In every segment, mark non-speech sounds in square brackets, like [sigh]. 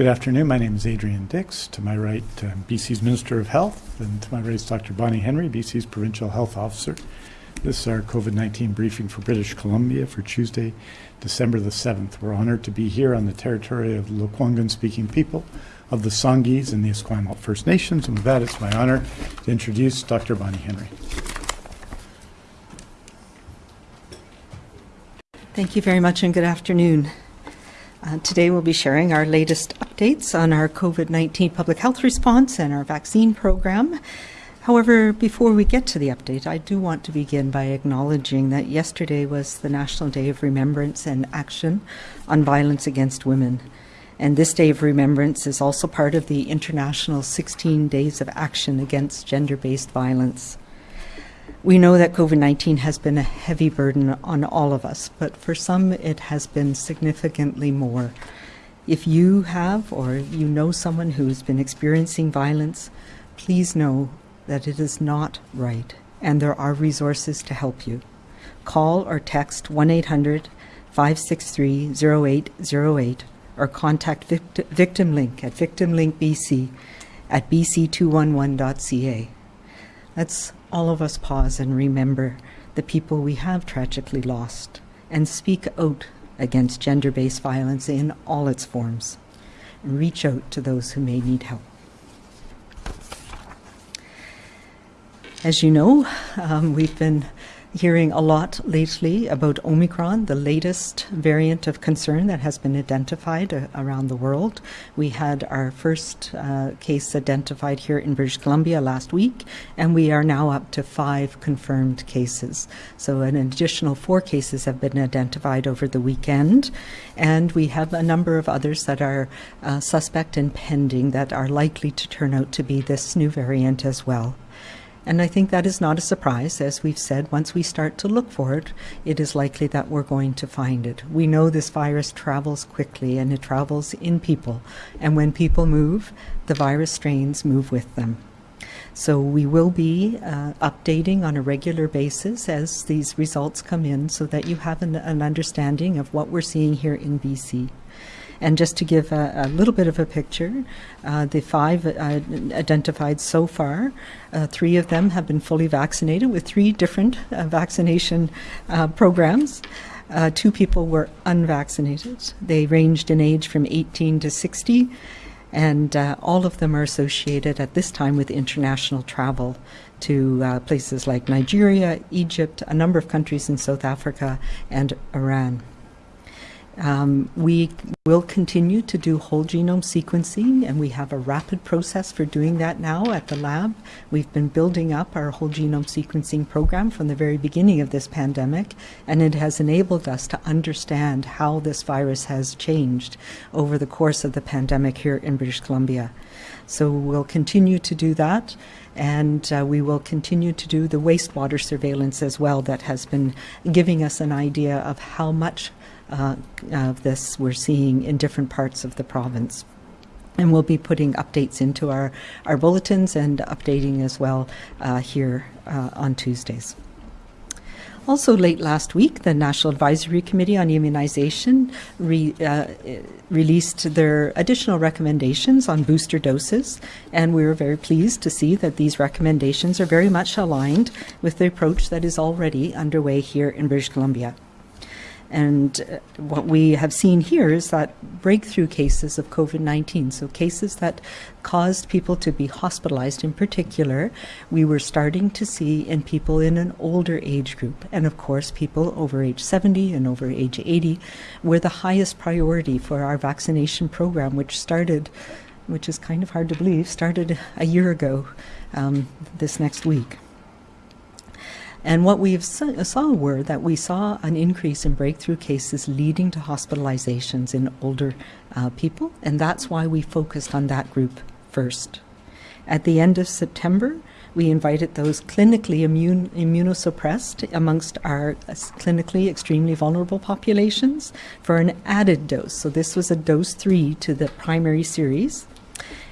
Good afternoon. My name is Adrian Dix. To my right, uh, BC's Minister of Health, and to my right is Dr. Bonnie Henry, BC's Provincial Health Officer. This is our COVID 19 briefing for British Columbia for Tuesday, December the 7th. We're honored to be here on the territory of the Lekwungen speaking people of the Songhees and the Esquimalt First Nations. And with that, it's my honor to introduce Dr. Bonnie Henry. Thank you very much and good afternoon. Uh, today we'll be sharing our latest updates on our COVID-19 public health response and our vaccine program. However, before we get to the update, I do want to begin by acknowledging that yesterday was the National Day of Remembrance and Action on Violence Against Women. And this Day of Remembrance is also part of the International 16 Days of Action Against Gender-Based Violence. We know that COVID 19 has been a heavy burden on all of us, but for some it has been significantly more. If you have or you know someone who's been experiencing violence, please know that it is not right and there are resources to help you. Call or text 1 800 563 0808 or contact Victim Link at victimlinkbc at bc211.ca. Let's all of us pause and remember the people we have tragically lost and speak out against gender based violence in all its forms. And reach out to those who may need help. As you know, um, we've been hearing a lot lately about Omicron, the latest variant of concern that has been identified uh, around the world. We had our first uh, case identified here in British Columbia last week, and we are now up to five confirmed cases. So an additional four cases have been identified over the weekend, and we have a number of others that are uh, suspect and pending that are likely to turn out to be this new variant as well. And I think that is not a surprise. As we've said, once we start to look for it, it is likely that we're going to find it. We know this virus travels quickly and it travels in people. And when people move, the virus strains move with them. So we will be uh, updating on a regular basis as these results come in so that you have an, an understanding of what we're seeing here in BC. And just to give a, a little bit of a picture, uh, the five uh, identified so far, uh, three of them have been fully vaccinated with three different uh, vaccination uh, programs. Uh, two people were unvaccinated. They ranged in age from 18 to 60, and all of them are associated at this time with international travel to places like Nigeria, Egypt, a number of countries in South Africa, and Iran. Um, we will continue to do whole genome sequencing, and we have a rapid process for doing that now at the lab. We've been building up our whole genome sequencing program from the very beginning of this pandemic, and it has enabled us to understand how this virus has changed over the course of the pandemic here in British Columbia. So we'll continue to do that and uh, we will continue to do the wastewater surveillance as well that has been giving us an idea of how much uh, of this we're seeing in different parts of the province. And we'll be putting updates into our, our bulletins and updating as well uh, here uh, on Tuesdays. Also, late last week, the National Advisory Committee on Immunization re, uh, released their additional recommendations on booster doses, and we were very pleased to see that these recommendations are very much aligned with the approach that is already underway here in British Columbia. And uh, what we have seen here is that breakthrough cases of COVID 19, so cases that caused people to be hospitalized in particular, we were starting to see in people in an older age group. And of course, people over age 70 and over age 80 were the highest priority for our vaccination program, which started, which is kind of hard to believe, started a year ago um, this next week. And what we saw were that we saw an increase in breakthrough cases leading to hospitalizations in older uh, people, and that's why we focused on that group first. At the end of September, we invited those clinically immune, immunosuppressed amongst our clinically extremely vulnerable populations for an added dose. So this was a dose three to the primary series.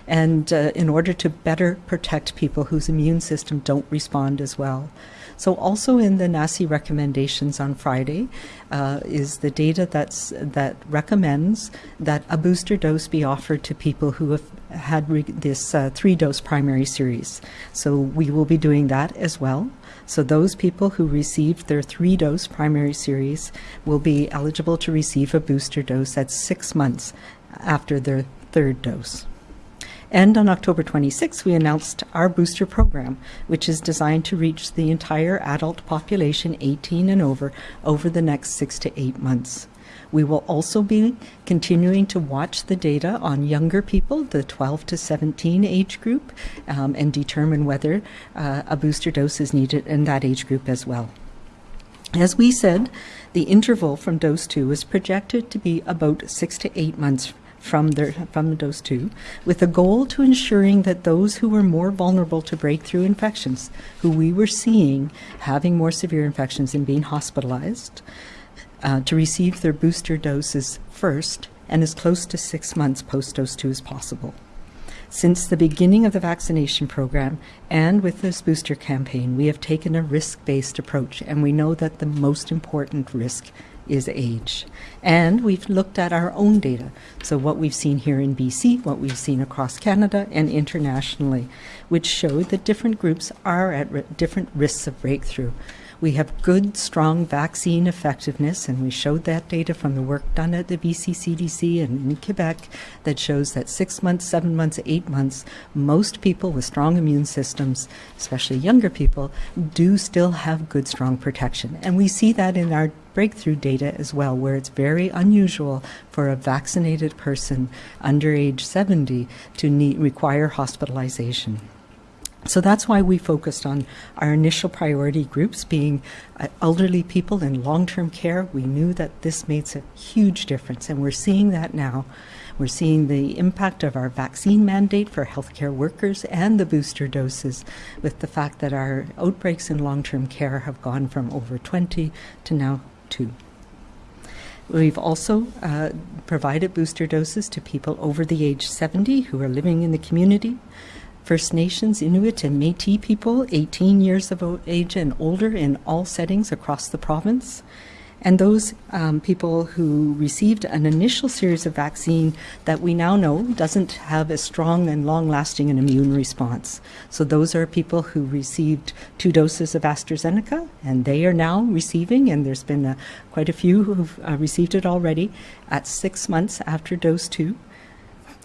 And uh, in order to better protect people whose immune system don't respond as well. So also in the NACI recommendations on Friday uh, is the data that's that recommends that a booster dose be offered to people who have had this uh, three-dose primary series. So we will be doing that as well. So those people who received their three-dose primary series will be eligible to receive a booster dose at six months after their third dose. And on October 26, we announced our booster program, which is designed to reach the entire adult population 18 and over over the next six to eight months. We will also be continuing to watch the data on younger people, the 12 to 17 age group, um, and determine whether uh, a booster dose is needed in that age group as well. As we said, the interval from dose two is projected to be about six to eight months from their from dose two, with a goal to ensuring that those who were more vulnerable to breakthrough infections, who we were seeing having more severe infections and being hospitalized, uh, to receive their booster doses first and as close to six months post dose two as possible. Since the beginning of the vaccination program and with this booster campaign, we have taken a risk based approach, and we know that the most important risk is age. And we've looked at our own data. So, what we've seen here in BC, what we've seen across Canada and internationally, which showed that different groups are at different risks of breakthrough. We have good, strong vaccine effectiveness, and we showed that data from the work done at the BC CDC and in Quebec that shows that six months, seven months, eight months, most people with strong immune systems, especially younger people, do still have good, strong protection. And we see that in our breakthrough data as well, where it's very unusual for a vaccinated person under age 70 to need, require hospitalization. So that's why we focused on our initial priority groups being uh, elderly people in long term care. We knew that this makes a huge difference, and we're seeing that now. We're seeing the impact of our vaccine mandate for healthcare workers and the booster doses, with the fact that our outbreaks in long term care have gone from over 20 to now 2. We've also uh, provided booster doses to people over the age 70 who are living in the community. First Nations, Inuit, and Metis people 18 years of age and older in all settings across the province. And those um, people who received an initial series of vaccine that we now know doesn't have a strong and long lasting an immune response. So, those are people who received two doses of AstraZeneca, and they are now receiving, and there's been quite a few who've uh, received it already at six months after dose two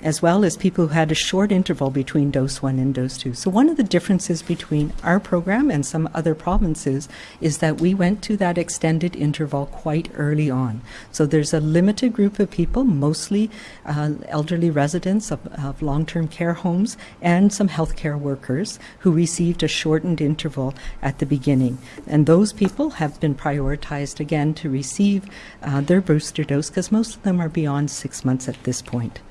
as well as people who had a short interval between dose one and dose two. So, one of the differences between our program and some other provinces is that we went to that extended interval quite early on. So, there's a limited group of people, mostly uh, elderly residents of, of long term care homes and some healthcare workers, who received a shortened interval at the beginning. And those people have been prioritized again to receive uh, their booster dose because most of them are beyond six months at this point.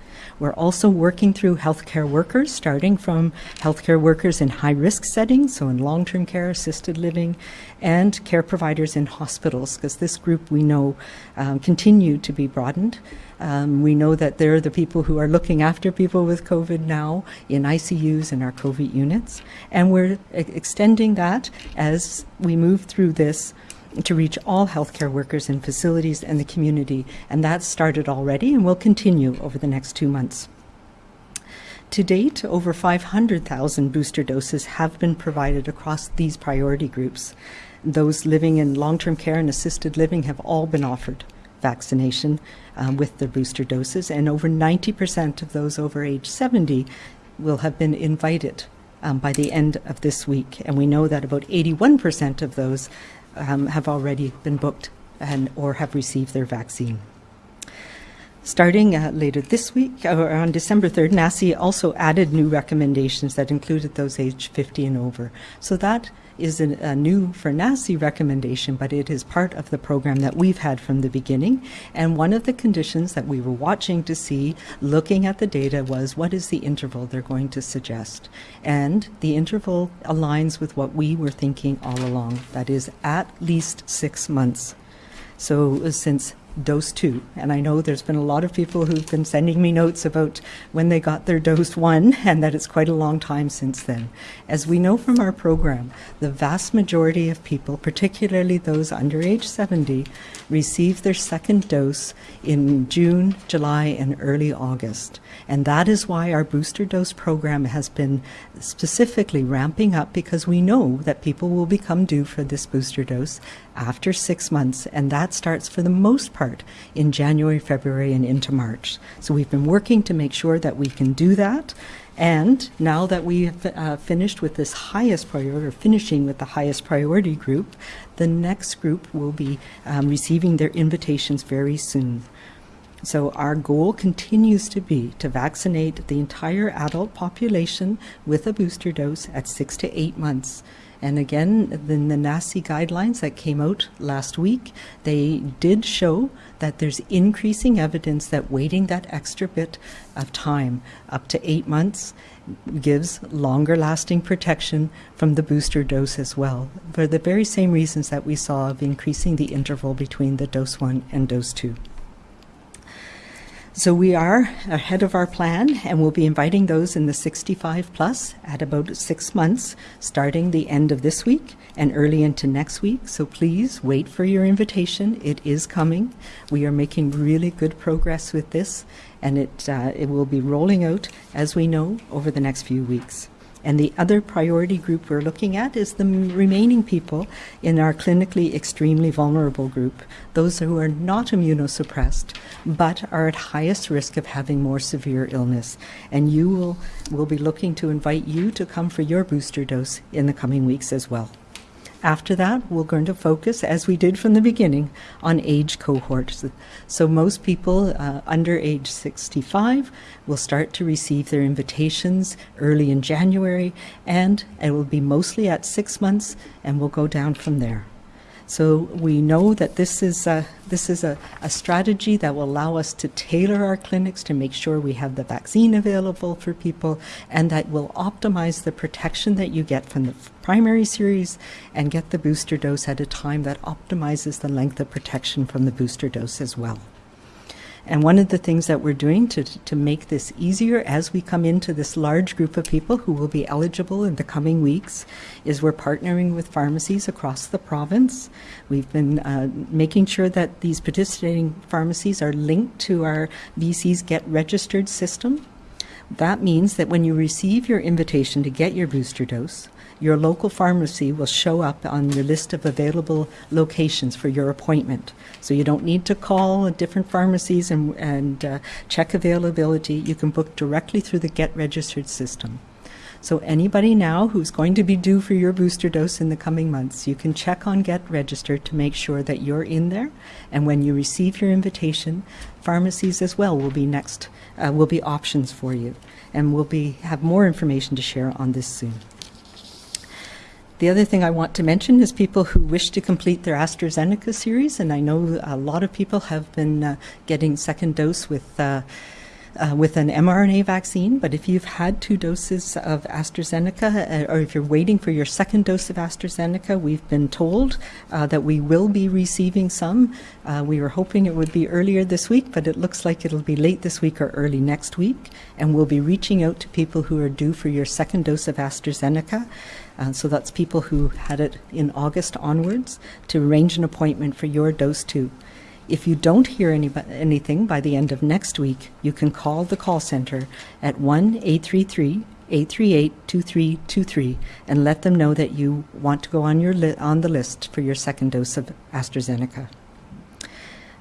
We're also working through healthcare workers, starting from healthcare workers in high risk settings, so in long term care, assisted living, and care providers in hospitals, because this group we know um, continue to be broadened. Um, we know that they're the people who are looking after people with COVID now in ICUs and our COVID units, and we're e- extending that as we move through this to reach all healthcare workers in facilities and the community, and that started already and will continue over the next two months. To date, over 500,000 booster doses have been provided across these priority groups. Those living in long term care and assisted living have all been offered vaccination um, with the booster doses, and over 90% of those over age 70 will have been invited um, by the end of this week. And we know that about 81% of those um, have already been booked and or have received their vaccine. Starting uh, later this week, or on December 3rd, NACI also added new recommendations that included those aged 50 and over. So that is a, new for NACI recommendation, but it is part of the program that we've had from the beginning. And one of the conditions that we were watching to see, looking at the data, was what is the interval they're going to suggest? And the interval aligns with what we were thinking all along that is, at least six months. So, since dose two. And I know there's been a lot of people who've been sending me notes about when they got their dose one, [laughs] and that it's quite a long time since then. As we know from our program, the vast majority of people, particularly those under age 70, receive their second dose in June, July, and early August. And that is why our booster dose program has been specifically ramping up because we know that people will become due for this booster dose after six months, and that starts for the most part in January, February, and into March. So we've been working to make sure that we can do that. And now that we have uh, finished with this highest priority, or finishing with the highest priority group, the next group will be um, receiving their invitations very soon. So our goal continues to be to vaccinate the entire adult population with a booster dose at six to eight months. And again, the, the NACI guidelines that came out last week, they did show that there's increasing evidence that waiting that extra bit of time, up to eight months, gives longer lasting protection from the booster dose as well, for the very same reasons that we saw of increasing the interval between the dose one and dose two. So we are ahead of our plan, and we'll be inviting those in the 65 plus at about six months, starting the end of this week and early into next week. So please wait for your invitation. It is coming. We are making really good progress with this, and it uh, it will be rolling out as we know over the next few weeks. And the other priority group we're looking at is the remaining people in our clinically extremely vulnerable group, those who are not immunosuppressed but are at highest risk of having more severe illness. And you will will be looking to invite you to come for your booster dose in the coming weeks as well. After that, we're going to focus, as we did from the beginning, on age cohorts. So most people uh, under age 65 will start to receive their invitations early in January, and it will be mostly at six months, and we'll go down from there. So we know that this is a, this is a, a strategy that will allow us to tailor our clinics to make sure we have the vaccine available for people and that will optimize the protection that you get from the primary series and get the booster dose at a time that optimizes the length of protection from the booster dose as well. And one of the things that we're doing to, to make this easier as we come into this large group of people who will be eligible in the coming weeks is we're partnering with pharmacies across the province. We've been uh, making sure that these participating pharmacies are linked to our BC's Get Registered system. That means that when you receive your invitation to get your booster dose, your local pharmacy will show up on your list of available locations for your appointment. So you don't need to call different pharmacies and, and uh, check availability. You can book directly through the Get Registered system. So anybody now who's going to be due for your booster dose in the coming months, you can check on Get Registered to make sure that you're in there. And when you receive your invitation, pharmacies as well will be next, uh, will be options for you. And we'll be have more information to share on this soon. The other thing I want to mention is people who wish to complete their AstraZeneca series, and I know a lot of people have been uh, getting second dose with. Uh, uh, with an mRNA vaccine, but if you've had two doses of AstraZeneca, uh, or if you're waiting for your second dose of AstraZeneca, we've been told uh, that we will be receiving some. Uh, we were hoping it would be earlier this week, but it looks like it'll be late this week or early next week. And we'll be reaching out to people who are due for your second dose of AstraZeneca. Uh, so that's people who had it in August onwards to arrange an appointment for your dose two. If you don't hear any, anything by the end of next week, you can call the call center at 1 833 838 2323 and let them know that you want to go on, your on the list for your second dose of AstraZeneca.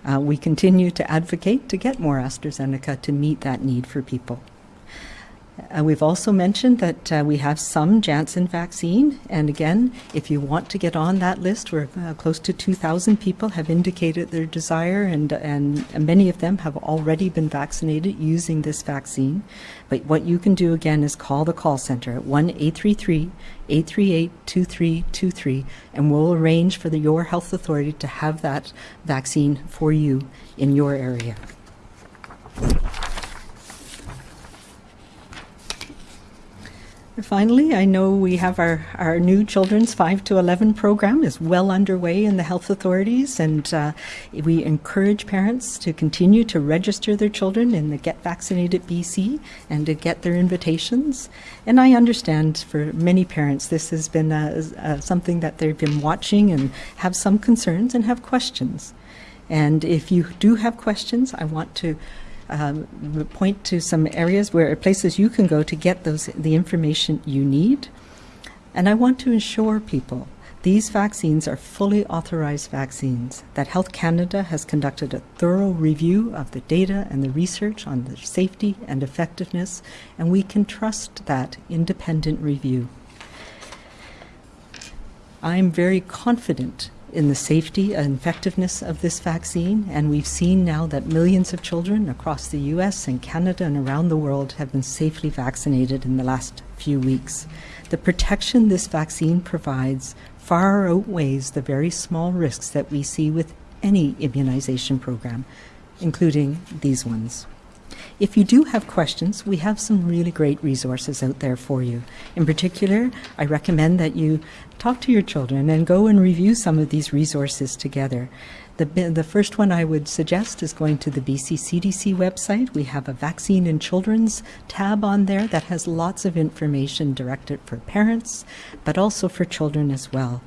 Uh, we continue to advocate to get more AstraZeneca to meet that need for people. Uh, we've also mentioned that uh, we have some Janssen vaccine, and again, if you want to get on that list, where uh, close to 2,000 people have indicated their desire, and, and many of them have already been vaccinated using this vaccine. But what you can do again is call the call center at 1 833 838 2323, and we'll arrange for the, your health authority to have that vaccine for you in your area. Finally, I know we have our, our new children's 5 to 11 program is well underway in the health authorities, and uh, we encourage parents to continue to register their children in the Get Vaccinated BC and to get their invitations. And I understand for many parents this has been uh, uh, something that they've been watching and have some concerns and have questions. And if you do have questions, I want to um, point to some areas where places you can go to get those the information you need. And I want to assure people these vaccines are fully authorized vaccines, that Health Canada has conducted a thorough review of the data and the research on the safety and effectiveness, and we can trust that independent review. I'm very confident in the safety and effectiveness of this vaccine, and we've seen now that millions of children across the US and Canada and around the world have been safely vaccinated in the last few weeks. The protection this vaccine provides far outweighs the very small risks that we see with any immunization program, including these ones. If you do have questions, we have some really great resources out there for you. In particular, I recommend that you talk to your children and go and review some of these resources together. The, the first one I would suggest is going to the BC CDC website. We have a Vaccine in Children's tab on there that has lots of information directed for parents, but also for children as well.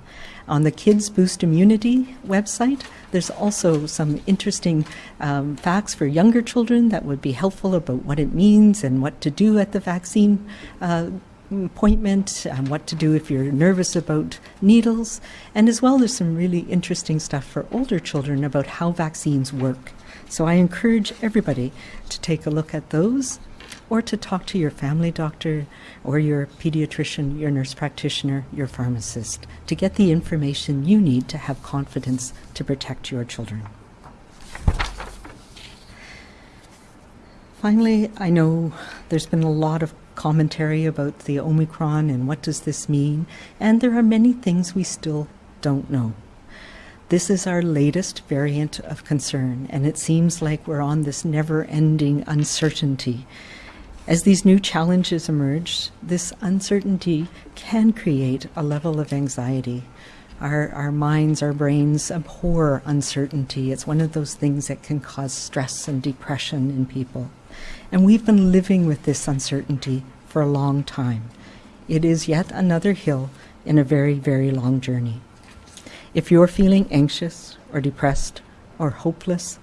On the Kids Boost Immunity website, there's also some interesting um, facts for younger children that would be helpful about what it means and what to do at the vaccine uh, appointment and what to do if you're nervous about needles. And as well, there's some really interesting stuff for older children about how vaccines work. So I encourage everybody to take a look at those or to talk to your family doctor or your pediatrician, your nurse practitioner, your pharmacist to get the information you need to have confidence to protect your children. Finally, I know there's been a lot of commentary about the Omicron and what does this mean, and there are many things we still don't know. This is our latest variant of concern, and it seems like we're on this never ending uncertainty as these new challenges emerge, this uncertainty can create a level of anxiety. Our, our minds, our brains abhor uncertainty. It's one of those things that can cause stress and depression in people. And we've been living with this uncertainty for a long time. It is yet another hill in a very, very long journey. If you're feeling anxious or depressed or hopeless,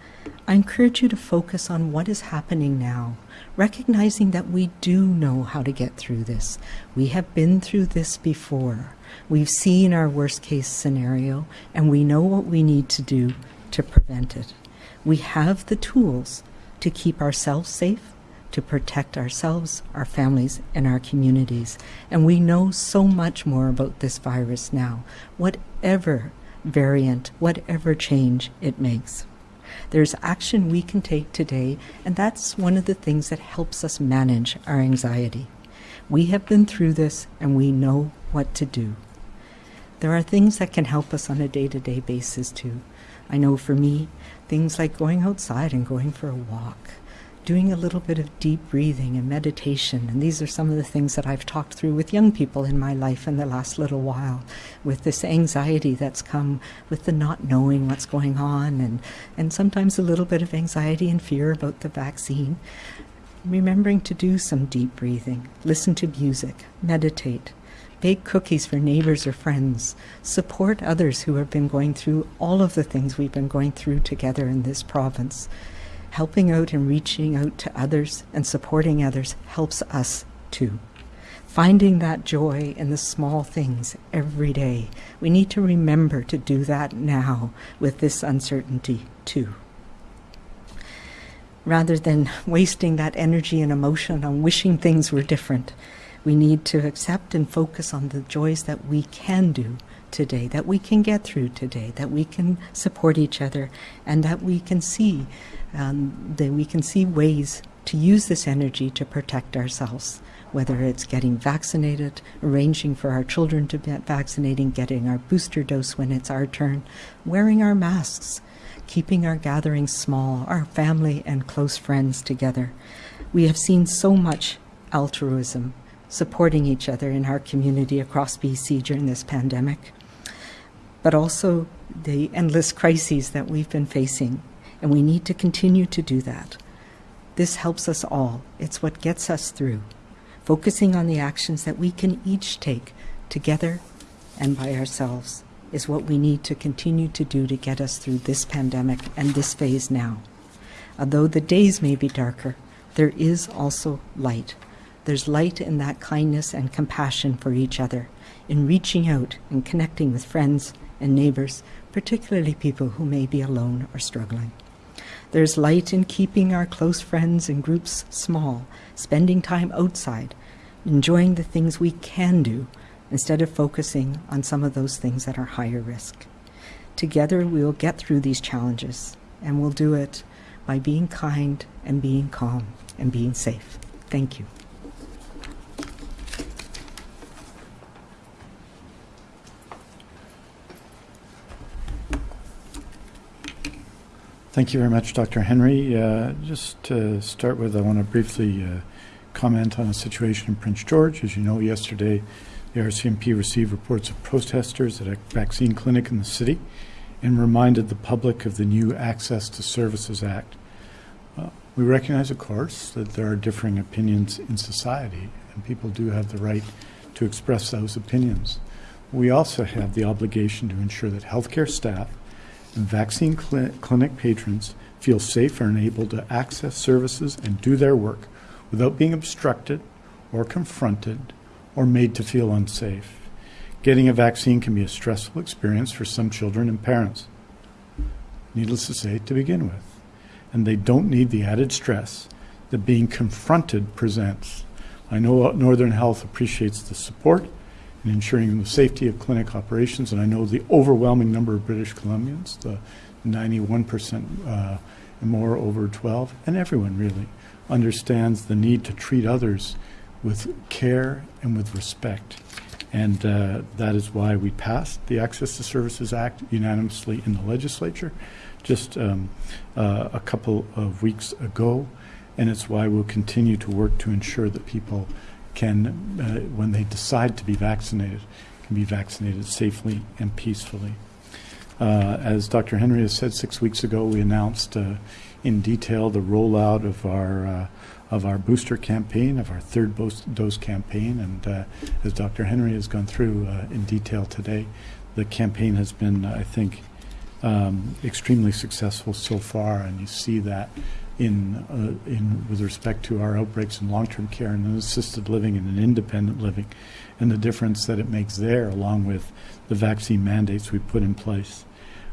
I encourage you to focus on what is happening now recognizing that we do know how to get through this. We have been through this before. We've seen our worst case scenario, and we know what we need to do to prevent it. We have the tools to keep ourselves safe, to protect ourselves, our families, and our communities. And we know so much more about this virus now, whatever variant, whatever change it makes. There's action we can take today, and that's one of the things that helps us manage our anxiety. We have been through this and we know what to do. There are things that can help us on a day to day basis too. I know for me, things like going outside and going for a walk, doing a little bit of deep breathing and meditation. And these are some of the things that I've talked through with young people in my life in the last little while, with this anxiety that's come with the not knowing what's going on, and, and sometimes a little bit of anxiety and fear about the vaccine. Remembering to do some deep breathing, listen to music, meditate, bake cookies for neighbors or friends, support others who have been going through all of the things we've been going through together in this province helping out and reaching out to others and supporting others helps us too. Finding that joy in the small things every day. We need to remember to do that now with this uncertainty too. Rather than wasting that energy and emotion on wishing things were different, we need to accept and focus on the joys that we can do today, that we can get through today, that we can support each other, and that we can see um, that we can see ways to use this energy to protect ourselves, whether it's getting vaccinated, arranging for our children to get vaccinated, getting our booster dose when it's our turn, wearing our masks, keeping our gatherings small, our family and close friends together. We have seen so much altruism supporting each other in our community across BC during this pandemic, but also the endless crises that we've been facing, and we need to continue to do that. This helps us all. It's what gets us through. Focusing on the actions that we can each take together and by ourselves is what we need to continue to do to get us through this pandemic and this phase now. Although the days may be darker, there is also light. There's light in that kindness and compassion for each other, in reaching out and connecting with friends and neighbors, particularly people who may be alone or struggling. There's light in keeping our close friends and groups small, spending time outside, enjoying the things we can do instead of focusing on some of those things that are higher risk. Together, we will get through these challenges, and we'll do it by being kind and being calm and being safe. Thank you. Thank you very much, Dr. Henry. Uh, just to start with, I want to briefly uh, comment on a situation in Prince George. As you know, yesterday the RCMP received reports of protesters at a vaccine clinic in the city and reminded the public of the new Access to Services Act. Uh, we recognize, of course, that there are differing opinions in society, and people do have the right to express those opinions. We also have the obligation to ensure that healthcare staff vaccine cli- clinic patrons feel safe and able to access services and do their work without being obstructed or confronted or made to feel unsafe. Getting a vaccine can be a stressful experience for some children and parents, needless to say, to begin with. And they don't need the added stress that being confronted presents. I know Northern Health appreciates the support in ensuring the safety of clinic operations, and I know the overwhelming number of British Columbians, the 91% uh, and more over 12, and everyone really understands the need to treat others with care and with respect. And uh, that is why we passed the Access to Services Act unanimously in the legislature just um, uh, a couple of weeks ago. And it's why we'll continue to work to ensure that people can, uh, when they decide to be vaccinated, can be vaccinated safely and peacefully. Uh, as Dr. Henry has said six weeks ago, we announced uh, in detail the rollout of our uh, of our booster campaign, of our third dose campaign, and uh, as Dr. Henry has gone through uh, in detail today, the campaign has been, I think, um, extremely successful so far, and you see that in uh, in with respect to our outbreaks in long-term care and assisted living and in independent living, and the difference that it makes there, along with the vaccine mandates we put in place.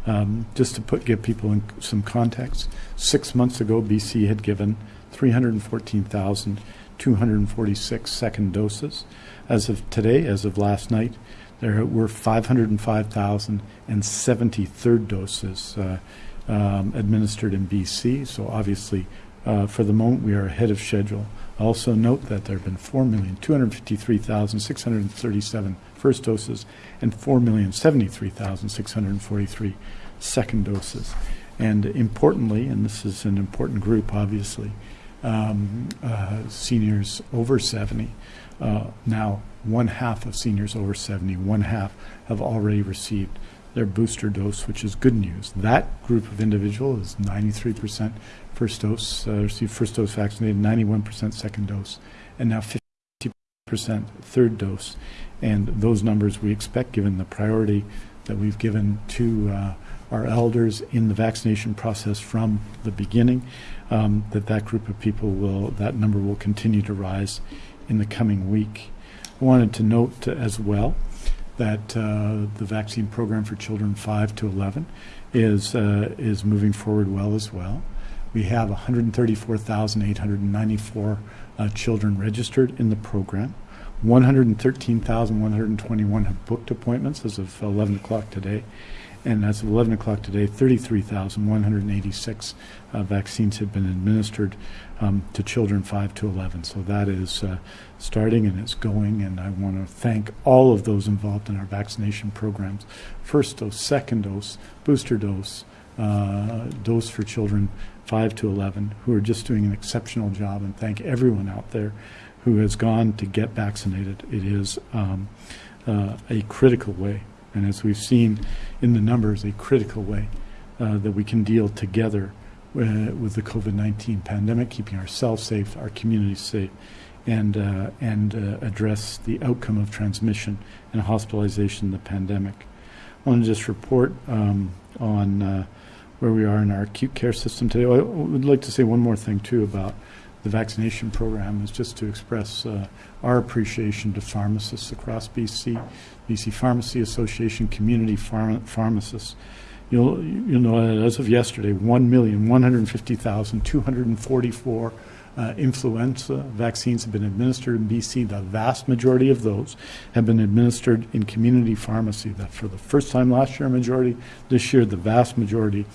Um, just to put give people in some context, six months ago, BC had given 314,246 second doses. As of today, as of last night, there were 505,070 third doses uh, um, administered in BC. So obviously, uh, for the moment, we are ahead of schedule. Also note that there have been 4,253,637 first doses and 4,073,643 second doses. And importantly, and this is an important group, obviously, um, uh, seniors over 70. Uh, now, one half of seniors over 70, one half have already received their booster dose, which is good news. That group of individual is 93% first dose, uh, received first dose vaccinated, 91% second dose, and now 50% third dose. And those numbers we expect, given the priority that we've given to uh, our elders in the vaccination process from the beginning, um, that that group of people will, that number will continue to rise in the coming week. I wanted to note as well that uh, the vaccine program for children 5 to 11 is, uh, is moving forward well as well. We have 134,894 uh, children registered in the program. 113,121 have booked appointments as of 11 o'clock today, and as of 11 o'clock today, 33,186 uh, vaccines have been administered um, to children 5 to 11. So that is uh, starting and it's going, and I want to thank all of those involved in our vaccination programs first dose, second dose, booster dose, uh, dose for children 5 to 11, who are just doing an exceptional job, and thank everyone out there who has gone to get vaccinated. It is um, uh, a critical way, and as we've seen in the numbers, a critical way uh, that we can deal together with the COVID-19 pandemic, keeping ourselves safe, our communities safe, and uh, and uh, address the outcome of transmission and hospitalization in the pandemic. I want to just report um, on uh, where we are in our acute care system today. I would like to say one more thing too about the vaccination program is just to express uh, our appreciation to pharmacists across BC, BC Pharmacy Association, community pharma- pharmacists. You'll, you'll know as of yesterday, 1,150,244 uh, influenza vaccines have been administered in BC. The vast majority of those have been administered in community pharmacy. That for the first time last year, majority. This year, the vast majority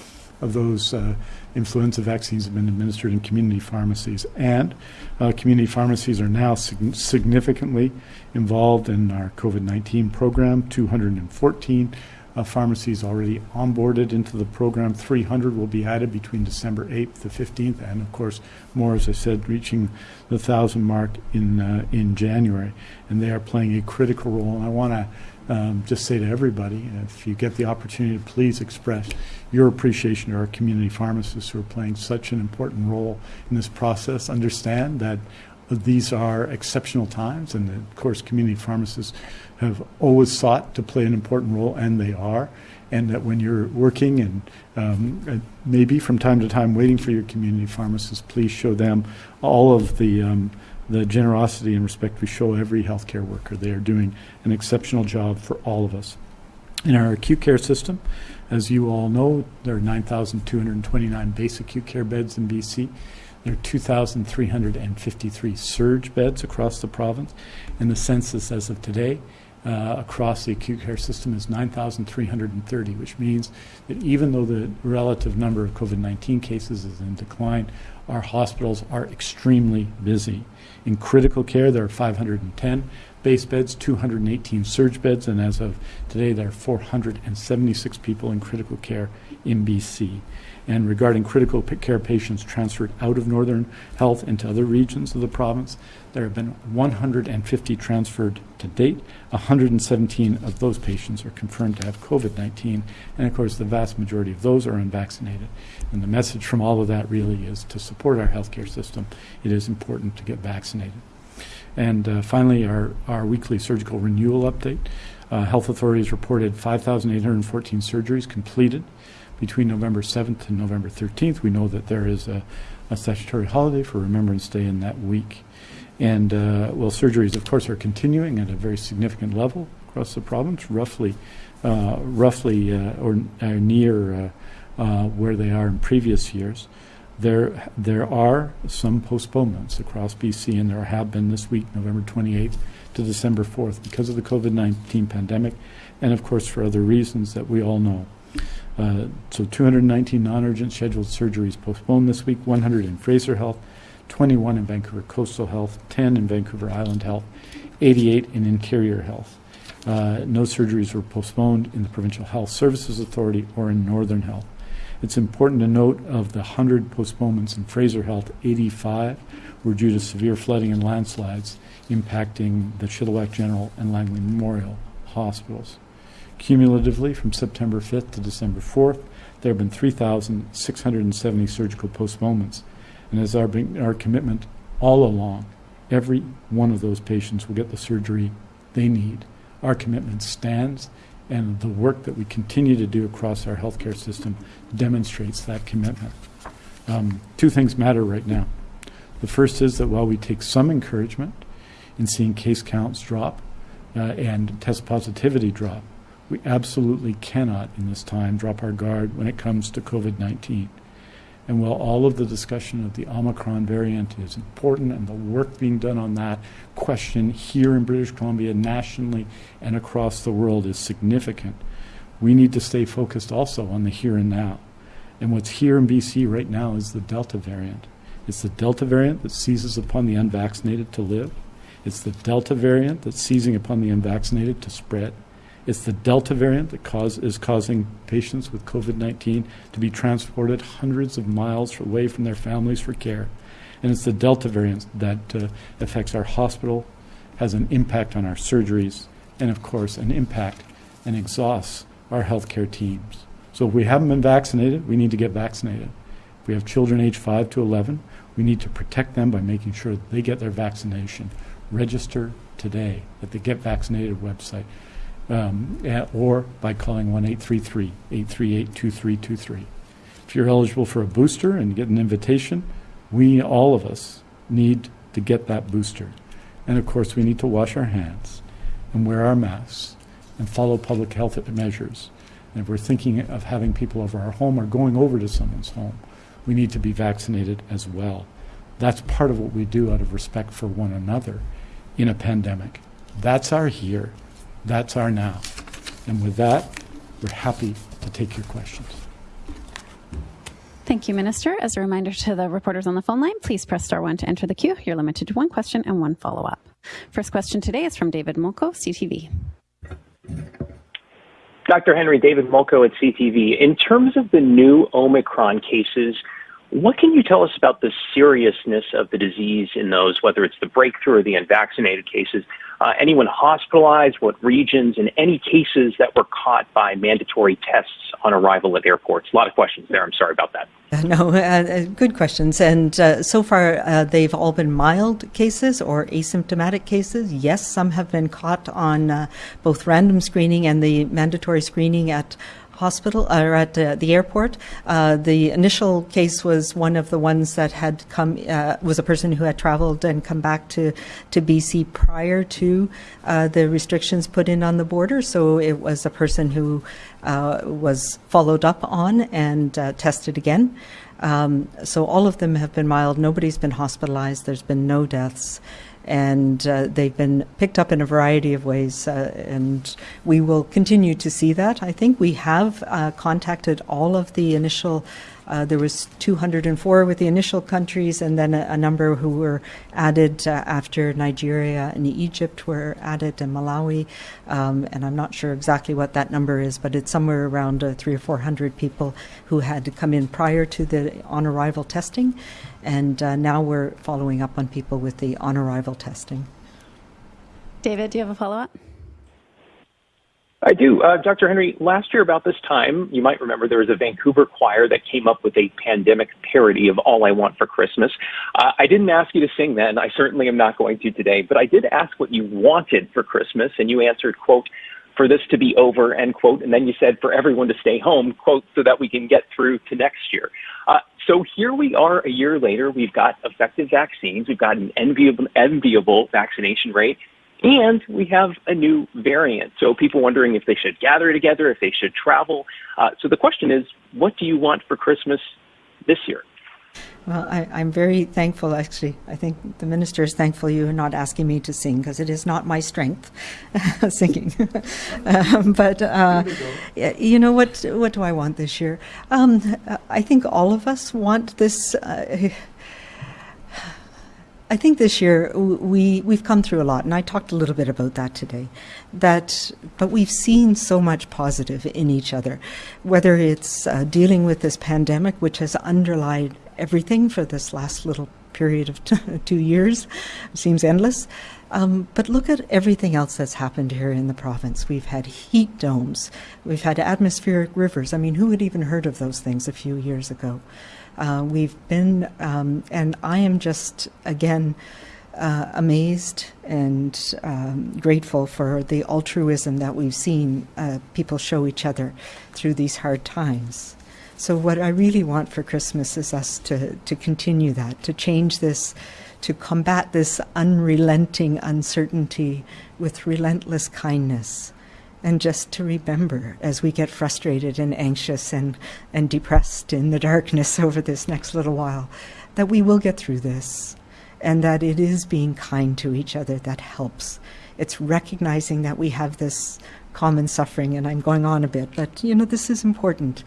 of those uh, influenza vaccines have been administered in community pharmacies. And uh, community pharmacies are now sig- significantly involved in our COVID 19 program. 214 uh, pharmacies already onboarded into the program. 300 will be added between December 8th to 15th, and of course, more, as I said, reaching the 1,000 mark in, uh, in January. And they are playing a critical role. And I want to um, just say to everybody, if you get the opportunity, please express your appreciation to our community pharmacists who are playing such an important role in this process. Understand that these are exceptional times, and of course, community pharmacists have always sought to play an important role, and they are. And that when you're working and um, maybe from time to time waiting for your community pharmacist, please show them all of the um, the generosity and respect we show every healthcare worker. They are doing an exceptional job for all of us. In our acute care system, as you all know, there are 9,229 base acute care beds in BC. There are 2,353 surge beds across the province, and the census as of today uh, across the acute care system is 9,330, which means that even though the relative number of COVID 19 cases is in decline, our hospitals are extremely busy. In critical care, there are 510 base beds, 218 surge beds, and as of today, there are 476 people in critical care in BC. And regarding critical care patients transferred out of Northern Health into other regions of the province, there have been 150 transferred to date. 117 of those patients are confirmed to have COVID 19, and of course, the vast majority of those are unvaccinated. And the message from all of that really is to support our healthcare system, it is important to get vaccinated. And uh, finally, our, our weekly surgical renewal update. Uh, health authorities reported 5,814 surgeries completed between November 7th and November 13th. We know that there is a, a statutory holiday for Remembrance Day in that week. And uh, well, surgeries, of course, are continuing at a very significant level across the province, roughly, uh, roughly uh, or, or, near uh, uh, where they are in previous years. There, there are some postponements across BC, and there have been this week, November 28th to December 4th, because of the COVID 19 pandemic, and of course for other reasons that we all know. Uh, so 219 non-urgent scheduled surgeries postponed this week, 100 in Fraser Health, 21 in Vancouver Coastal Health, 10 in Vancouver Island Health, 88 in Interior Health. Uh, no surgeries were postponed in the Provincial Health Services Authority or in Northern Health. It's important to note of the 100 postponements in Fraser Health, 85 were due to severe flooding and landslides impacting the Chilliwack General and Langley Memorial hospitals. Cumulatively, from September 5th to December 4th, there have been 3,670 surgical postponements. And as our, our commitment all along, every one of those patients will get the surgery they need. Our commitment stands, and the work that we continue to do across our healthcare system demonstrates that commitment. Um, two things matter right now. The first is that while we take some encouragement in seeing case counts drop uh, and test positivity drop, we absolutely cannot, in this time, drop our guard when it comes to COVID 19. And while all of the discussion of the Omicron variant is important and the work being done on that question here in British Columbia, nationally, and across the world is significant, we need to stay focused also on the here and now. And what's here in BC right now is the Delta variant. It's the Delta variant that seizes upon the unvaccinated to live. It's the Delta variant that's seizing upon the unvaccinated to spread. It's the Delta variant that cause, is causing patients with COVID 19 to be transported hundreds of miles away from their families for care. And it's the Delta variant that uh, affects our hospital, has an impact on our surgeries, and of course, an impact and exhausts our healthcare teams. So if we haven't been vaccinated, we need to get vaccinated. If we have children age 5 to 11, we need to protect them by making sure that they get their vaccination. Register today at the Get Vaccinated website um, at- or by calling 1 833 838 2323. If you're eligible for a booster and get an invitation, we, all of us, need to get that booster. And of course, we need to wash our hands and wear our masks and follow public health measures. And if we're thinking of having people over our home or going over to someone's home, we need to be vaccinated as well. That's part of what we do out of respect for one another in a pandemic. That's our here. That's our now. And with that, we're happy to take your questions. Thank you, Minister. As a reminder to the reporters on the phone line, please press star one to enter the queue. You're limited to one question and one follow up. First question today is from David Molko, CTV. Dr. Henry David Molko at CTV. In terms of the new Omicron cases, what can you tell us about the seriousness of the disease in those, whether it's the breakthrough or the unvaccinated cases? Uh, anyone hospitalized, what regions, and any cases that were caught by mandatory tests on arrival at airports? A lot of questions there. I'm sorry about that. [laughs] No, uh, uh, good questions. And uh, so far, uh, they've all been mild cases or asymptomatic cases. Yes, some have been caught on uh, both random screening and the mandatory screening at hospital or at uh, the airport. Uh, the initial case was one of the ones that had come uh, was a person who had traveled and come back to to BC prior to uh, the restrictions put in on the border. So it was a person who uh, was followed up on and uh, tested again. Um, so all of them have been mild. Nobody's been hospitalized. There's been no deaths and uh, they've been picked up in a variety of ways, uh, and we will continue to see that. I think we have uh, contacted all of the initial. Uh, there was 204 with the initial countries, and then a, a number who were added uh, after Nigeria and Egypt were added, and Malawi. Um, and I'm not sure exactly what that number is, but it's somewhere around uh, three or four hundred people who had to come in prior to the on-arrival testing, and uh, now we're following up on people with the on-arrival testing. David, do you have a follow up? I do. Uh, Dr. Henry, last year about this time, you might remember there was a Vancouver choir that came up with a pandemic parody of All I Want for Christmas. Uh, I didn't ask you to sing then. I certainly am not going to today, but I did ask what you wanted for Christmas, and you answered, quote, for this to be over, end quote, and then you said for everyone to stay home, quote, so that we can get through to next year. Uh, so here we are a year later. We've got effective vaccines. We've got an enviable, enviable vaccination rate. And we have a new variant. So people wondering if they should gather together, if they should travel. Uh, so the question is, what do you want for Christmas this year? Well, I, I'm very thankful, actually. I think the minister is thankful you are not asking me to sing because it is not my strength, [laughs] singing. [laughs] um, but, uh, you know, what, what do I want this year? Um, I think all of us want this. Uh, I think this year we we've come through a lot, and I talked a little bit about that today. That, but we've seen so much positive in each other, whether it's uh, dealing with this pandemic, which has underlined everything for this last little period of [laughs] two years, seems endless. Um, but look at everything else that's happened here in the province. We've had heat domes, we've had atmospheric rivers. I mean, who had even heard of those things a few years ago? Uh, we've been, um, and I am just again uh, amazed and um, grateful for the altruism that we've seen uh, people show each other through these hard times. So, what I really want for Christmas is us to, to continue that, to change this, to combat this unrelenting uncertainty with relentless kindness and just to remember as we get frustrated and anxious and, and depressed in the darkness [laughs] over this next little while that we will get through this and that it is being kind to each other that helps. It's recognizing that we have this common suffering, and I'm going on a bit, but you know, this is important.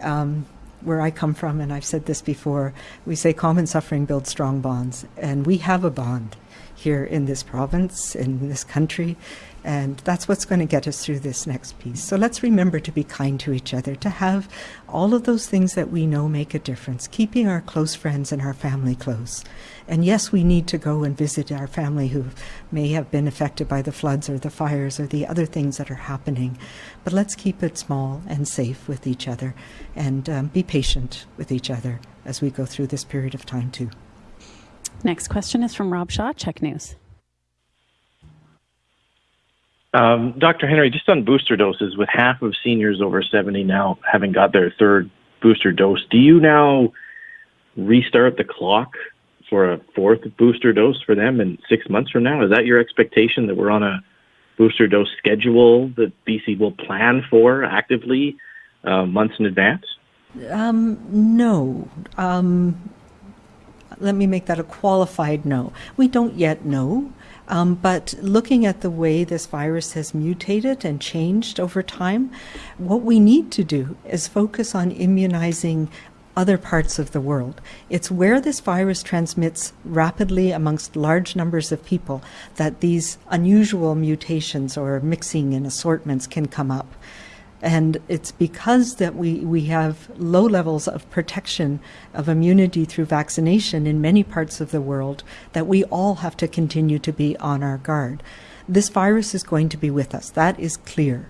Um, where I come from, and I've said this before, we say common suffering builds strong bonds, and we have a bond here in this province, in this country, And that's what's going to get us through this next piece. So let's remember to be kind to each other, to have all of those things that we know make a difference, keeping our close friends and our family close. And yes, we need to go and visit our family who may have been affected by the floods or the fires or the other things that are happening. But let's keep it small and safe with each other and um, be patient with each other as we go through this period of time, too. Next question is from Rob Shaw, CHEK News. Um, Dr. Henry, just on booster doses, with half of seniors over 70 now having got their third booster dose, do you now restart the clock for a fourth booster dose for them in six months from now? Is that your expectation that we're on a booster dose schedule that BC will plan for actively uh, months in advance? Um, no. Um, let me make that a qualified no. We don't yet know. Um, but looking at the way this virus has mutated and changed over time, what we need to do is focus on immunizing other parts of the world. It's where this virus transmits rapidly amongst large numbers of people that these unusual mutations or mixing and assortments can come up. And it's because that we, we have low levels of protection of immunity through vaccination in many parts of the world that we all have to continue to be on our guard. This virus is going to be with us, that is clear.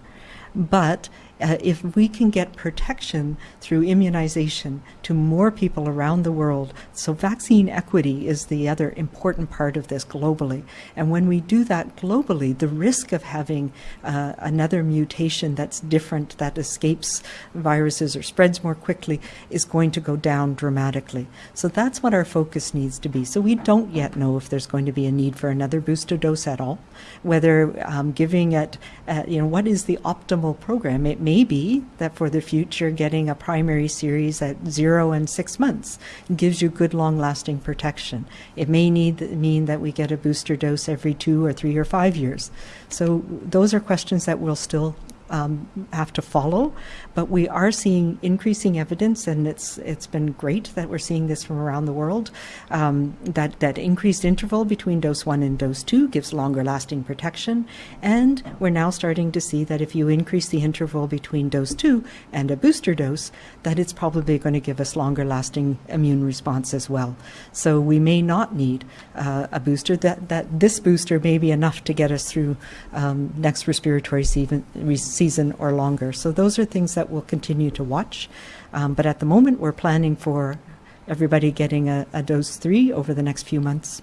But uh, if we can get protection through immunization to more people around the world, so vaccine equity is the other important part of this globally. And when we do that globally, the risk of having uh, another mutation that's different, that escapes viruses or spreads more quickly, is going to go down dramatically. So that's what our focus needs to be. So we don't yet know if there's going to be a need for another booster dose at all, whether um, giving it, uh, you know, what is the optimal program? It may be that for the future, getting a primary series at zero and six months gives you good long lasting protection. It may need mean that we get a booster dose every two or three or five years. So those are questions that we'll still um, have to follow. But we are seeing increasing evidence, and it's it's been great that we're seeing this from around the world. Um, that that increased interval between dose one and dose two gives longer lasting protection, and we're now starting to see that if you increase the interval between dose two and a booster dose, that it's probably going to give us longer lasting immune response as well. So we may not need uh, a booster. That that this booster may be enough to get us through um, next respiratory season, season or longer. So those are things that we'll continue to watch. Um, but at the moment, we're planning for everybody getting a, a dose three over the next few months.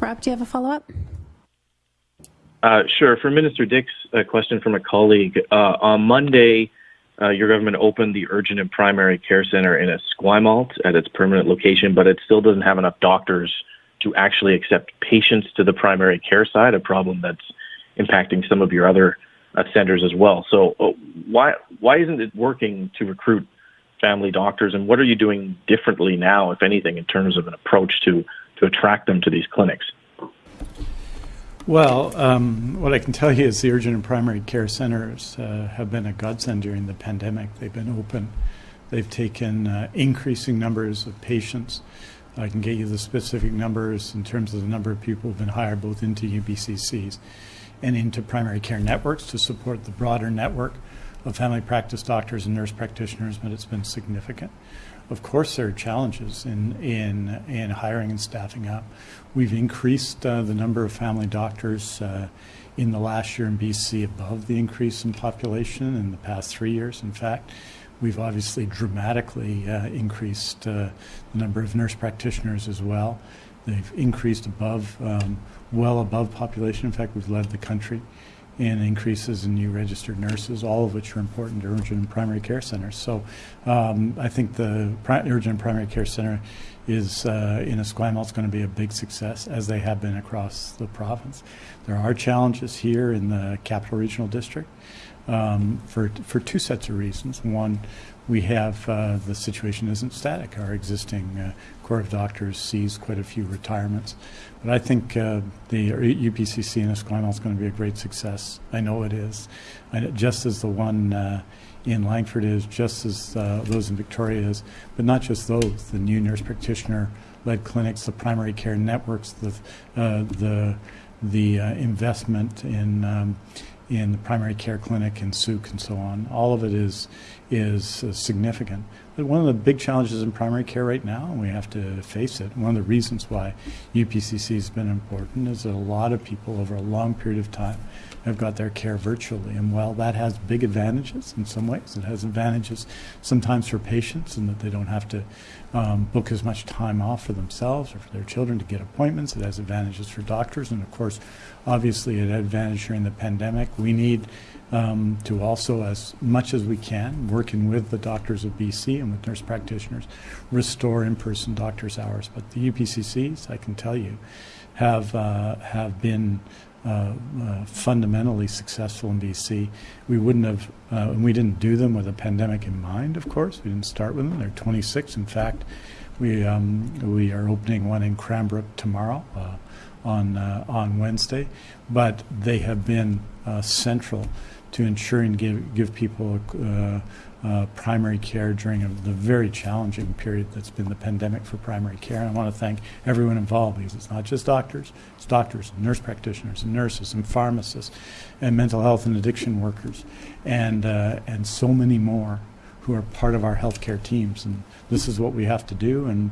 Rob, do you have a follow up? Uh, sure. For Minister Dix, a question from a colleague. Uh, on Monday, uh, your government opened the Urgent and Primary Care Center in Esquimalt at its permanent location, but it still doesn't have enough doctors to actually accept patients to the primary care side, a problem that's impacting some of your other uh, centers as well. So uh, why why isn't it working to recruit family doctors, and what are you doing differently now, if anything, in terms of an approach to to attract them to these clinics? Well, um, what I can tell you is the urgent and primary care centers uh, have been a godsend during the pandemic. They've been open. They've taken uh, increasing numbers of patients. I can get you the specific numbers in terms of the number of people who've been hired both into UPCCs and into primary care networks to support the broader network of family practice doctors and nurse practitioners, but it's been significant. Of course, there are challenges in, in, in hiring and staffing up. We've increased uh, the number of family doctors uh, in the last year in BC above the increase in population in the past three years. In fact, we've obviously dramatically uh, increased uh, the number of nurse practitioners as well. They've increased above um, well above population. In fact, we've led the country in increases in new registered nurses, all of which are important to urgent and primary care centers. So um, I think the urgent and primary care center is uh, in Esquimalt is going to be a big success, as they have been across the province. There are challenges here in the capital regional district um, for, for two sets of reasons. One, we have uh, the situation isn't static. Our existing uh, Corps of Doctors sees quite a few retirements. But I think uh, the UPCC in Esquimalt is going to be a great success. I know it is. just as the one uh, in Langford is, just as uh, those in Victoria is, but not just those. The new nurse practitioner led clinics, the primary care networks, the, uh, the the uh, investment in um, in the primary care clinic and Sooke and so on. All of it is is uh, significant. But one of the big challenges in primary care right now, and we have to face it, one of the reasons why UPCC has been important is that a lot of people over a long period of time have got their care virtually. And while that has big advantages in some ways, it has advantages sometimes for patients in that they don't have to um, book as much time off for themselves or for their children to get appointments. It has advantages for doctors. And of course, obviously, had advantage during the pandemic. We need um, to also, as much as we can, working with the doctors of BC and with nurse practitioners, restore in-person doctors' hours. But the UPCCs, I can tell you, have uh, have been uh, uh, fundamentally successful in BC. We wouldn't have, uh, and we didn't do them with a pandemic in mind, of course. We didn't start with them. They're 26. In fact, we, um, we are opening one in Cranbrook tomorrow uh, on, uh, on Wednesday. But they have been central to ensuring give, give people uh, primary care during a, the very challenging period that's been the pandemic for primary care. And I want to thank everyone involved because it's not just doctors, it's doctors, and nurse practitioners, and nurses, and pharmacists, and mental health and addiction workers, and, uh, and so many more who are part of our healthcare teams. And this is what we have to do. And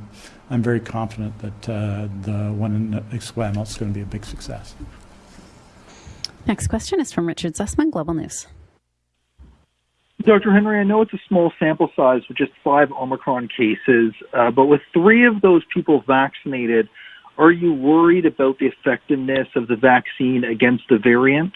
I'm very confident that uh, the one in Esquimalt is going to be a big success. Next question is from Richard Zussman, Global News. Dr. Henry, I know it's a small sample size with just five Omicron cases, uh, but with three of those people vaccinated, are you worried about the effectiveness of the vaccine against the variant?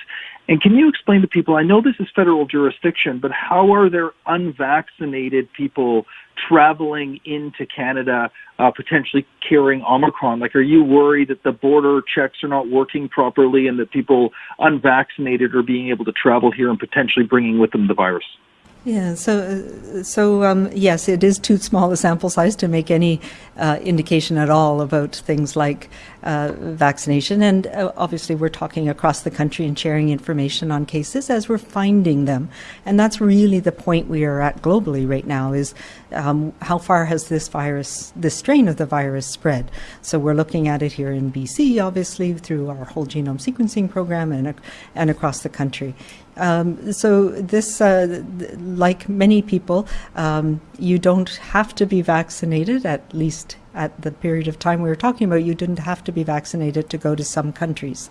And can you explain to people, I know this is federal jurisdiction, but how are there unvaccinated people traveling into Canada, uh, potentially carrying Omicron? Like, are you worried that the border checks are not working properly and that people unvaccinated are being able to travel here and potentially bringing with them the virus? Yeah, so so um, yes, it is too small a sample size to make any uh, indication at all about things like uh, vaccination. And uh, obviously, we're talking across the country and sharing information on cases as we're finding them. And that's really the point we are at globally right now: is um, how far has this virus, this strain of the virus, spread? So we're looking at it here in BC, obviously, through our whole genome sequencing program, and and across the country. Um, so this, uh, like many people, um, you don't have to be vaccinated, at least at the period of time we were talking about, you didn't have to be vaccinated to go to some countries.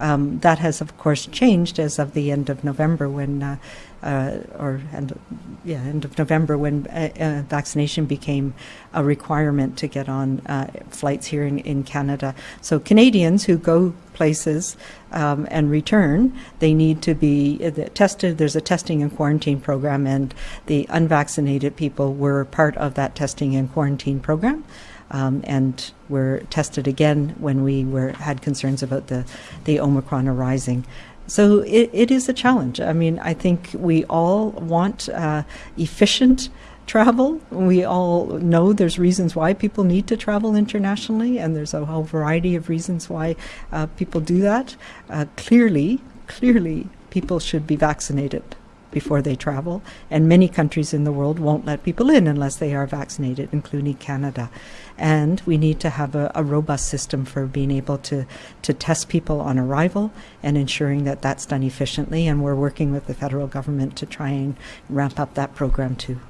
Um, that has, of course, changed as of the end of November when uh, uh, or end, yeah, end of November when uh, uh, vaccination became a requirement to get on uh, flights here in, in Canada. So Canadians who go places um, and return, they need to be uh, tested. There's a testing and quarantine program, and the unvaccinated people were part of that testing and quarantine program. Um, and were tested again when we were had concerns about the the Omicron arising. So it, it is a challenge. I mean, I think we all want uh, efficient travel. We all know there's reasons why people need to travel internationally, and there's a whole variety of reasons why uh, people do that. Uh, clearly, clearly, people should be vaccinated before they travel, and many countries in the world won't let people in unless they are vaccinated, including Canada. And we need to have a, a robust system for being able to, to test people on arrival and ensuring that that's done efficiently. And we're working with the federal government to try and ramp up that program too.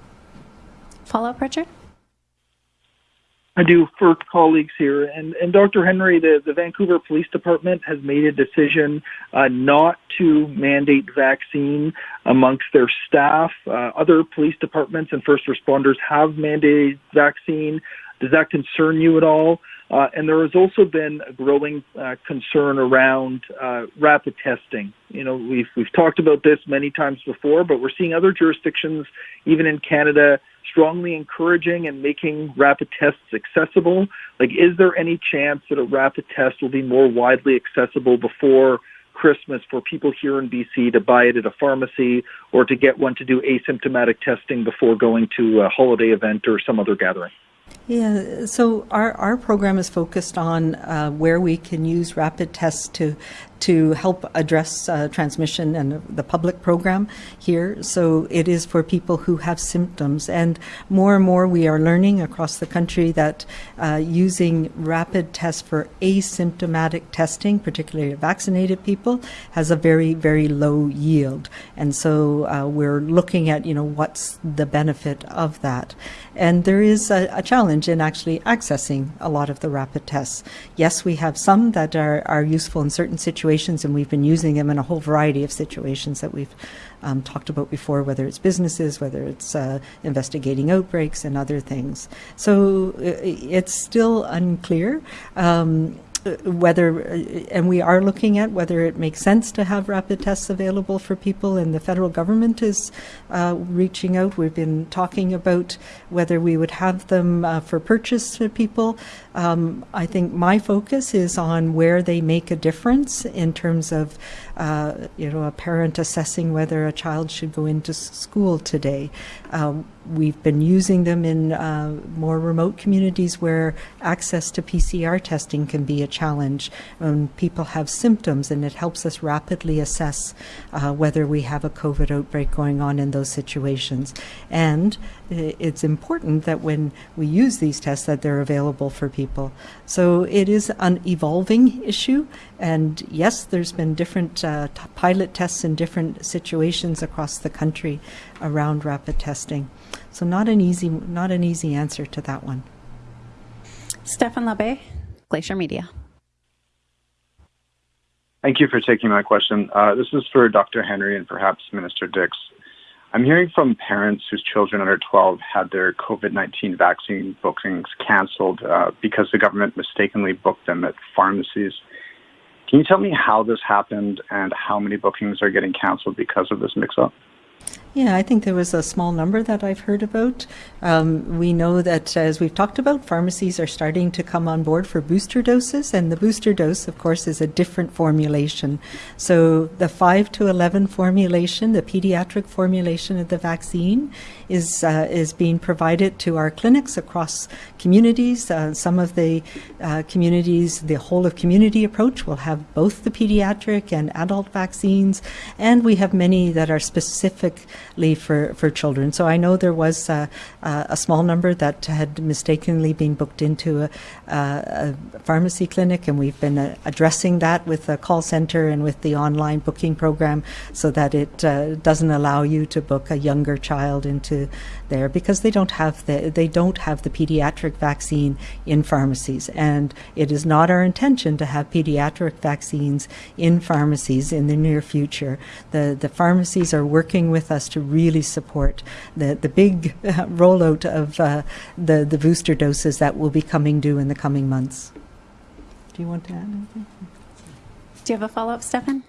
Follow up, Richard? I do for colleagues here. And, and Dr. Henry, the, the Vancouver Police Department has made a decision uh, not to mandate vaccine amongst their staff. Uh, other police departments and first responders have mandated vaccine. Does that concern you at all? Uh, and there has also been a growing uh, concern around uh, rapid testing. You know, we've we've talked about this many times before, but we're seeing other jurisdictions, even in Canada, strongly encouraging and making rapid tests accessible? Like, is there any chance that a rapid test will be more widely accessible before Christmas for people here in BC to buy it at a pharmacy or to get one to do asymptomatic testing before going to a holiday event or some other gathering? Yeah, so our, our program is focused on uh, where we can use rapid tests to to help address uh, transmission and the public program here. So it is for people who have symptoms. And more and more we are learning across the country that uh, using rapid tests for asymptomatic testing, particularly vaccinated people, has a very, very low yield. And so uh, we're looking at, you know, what's the benefit of that. And there is a, a, challenge in actually accessing a lot of the rapid tests. Yes, we have some that are, are useful in certain situations, and we've been using them in a whole variety of situations that we've um, talked about before, whether it's businesses, whether it's uh, investigating outbreaks and other things. So it's still unclear. Um, whether, and we are looking at whether it makes sense to have rapid tests available for people, and the federal government is uh, reaching out. We've been talking about whether we would have them uh, for purchase for people. Um, I think my focus is on where they make a difference in terms of, uh, you know, a parent assessing whether a child should go into school today. Um, we've been using them in uh, more remote communities where access to PCR testing can be a challenge when people have symptoms, and it helps us rapidly assess uh, whether we have a COVID outbreak going on in those situations. And it's important that when we use these tests that they're available for people. So it is an evolving issue, and yes, there's been different uh, pilot tests in different situations across the country around rapid testing. So not an easy, not an easy answer to that one. Stefan Labbé, Glacier Media. Thank you for taking my question. Uh, this is for Dr. Henry and perhaps Minister Dix. I'm hearing from parents whose children under 12 had their COVID 19 vaccine bookings canceled uh, because the government mistakenly booked them at pharmacies. Can you tell me how this happened and how many bookings are getting canceled because of this mix up? Yeah, I think there was a small number that I've heard about. Um, we know that, as we've talked about, pharmacies are starting to come on board for booster doses, and the booster dose, of course, is a different formulation. So the 5 to 11 formulation, the pediatric formulation of the vaccine, is, uh, is being provided to our clinics across communities. Uh, some of the uh, communities, the whole of community approach, will have both the pediatric and adult vaccines, and we have many that are specific for, for children. So I know there was a, a small number that had mistakenly been booked into a, a pharmacy clinic, and we've been uh, addressing that with the call center and with the online booking program so that it uh, doesn't allow you to book a younger child into there because they don't have the they don't have the pediatric vaccine in pharmacies, and it is not our intention to have pediatric vaccines in pharmacies in the near future. The the pharmacies are working with us to really support the the big uh, [laughs] rollout of uh, the the booster doses that will be coming due in the coming months. Do you want to add anything? Do you have a follow up, Stefan?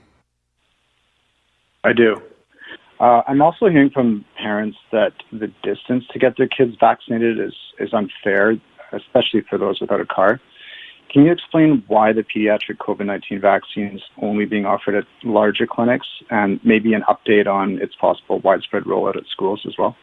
I do. Uh, I'm also hearing from parents that the distance to get their kids vaccinated is, is unfair, especially for those without a car. Can you explain why the pediatric COVID 19 vaccine is only being offered at larger clinics and maybe an update on its possible widespread rollout at schools as well?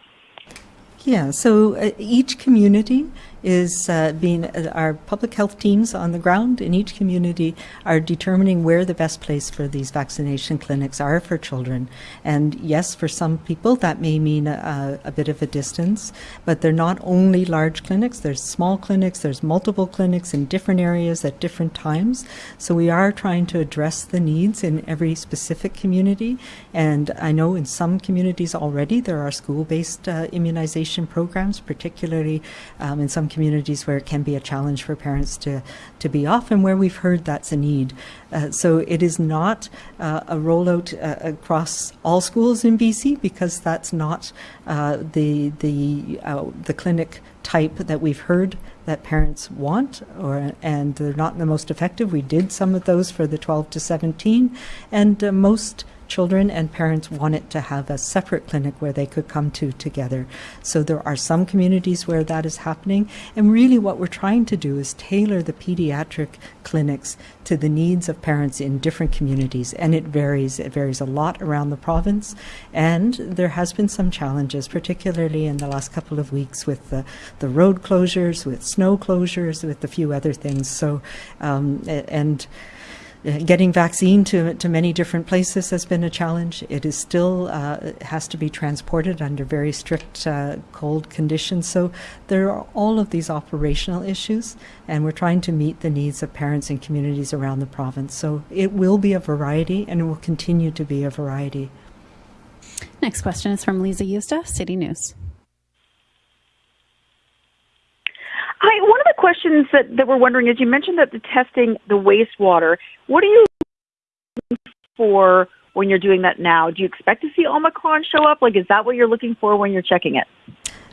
Yeah, so uh, each community is uh, being uh, our public health teams on the ground in each community are determining where the best place for these vaccination clinics are for children. And yes, for some people that may mean a, a bit of a distance, but they're not only large clinics. There's small clinics. There's multiple clinics in different areas at different times. So we are trying to address the needs in every specific community. And I know in some communities already there are school-based uh, immunization programs, particularly um, in some communities where it can be a challenge for parents to, to be off and where we've heard that's a need. Uh, so it is not uh, a rollout uh, across all schools in BC because that's not uh, the, the, uh, the clinic type that we've heard that parents want or and they're not the most effective. We did some of those for the 12 to 17 and uh, most children and parents wanted to have a separate clinic where they could come to together. So there are some communities where that is happening. And really, what we're trying to do is tailor the pediatric clinics to the needs of parents in different communities. And it varies. It varies a lot around the province. And there has been some challenges, particularly in the last couple of weeks with the, the road closures, with snow closures, with a few other things. So, um, and getting vaccine to, to many different places has been a challenge. It is still uh, has to be transported under very strict uh, cold conditions. So there are all of these operational issues, and we're trying to meet the needs of parents and communities around the province. So it will be a variety, and it will continue to be a variety. Next question is from Lisa Yusta, City News. Hi, one of the questions that, that we're wondering is you mentioned that the testing the wastewater. What are you looking for when you're doing that now? Do you expect to see Omicron show up? Like, is that what you're looking for when you're checking it?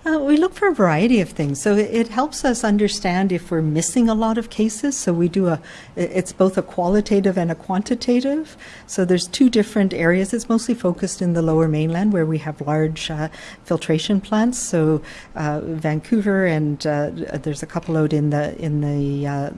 Uh, we look for a variety of things. So it, it, helps us understand if we're missing a lot of cases. So we do a, it's both a qualitative and a quantitative. So there's two different areas. It's mostly focused in the lower mainland where we have large uh, filtration plants. So uh, Vancouver and uh, there's a couple out in the, in the, uh,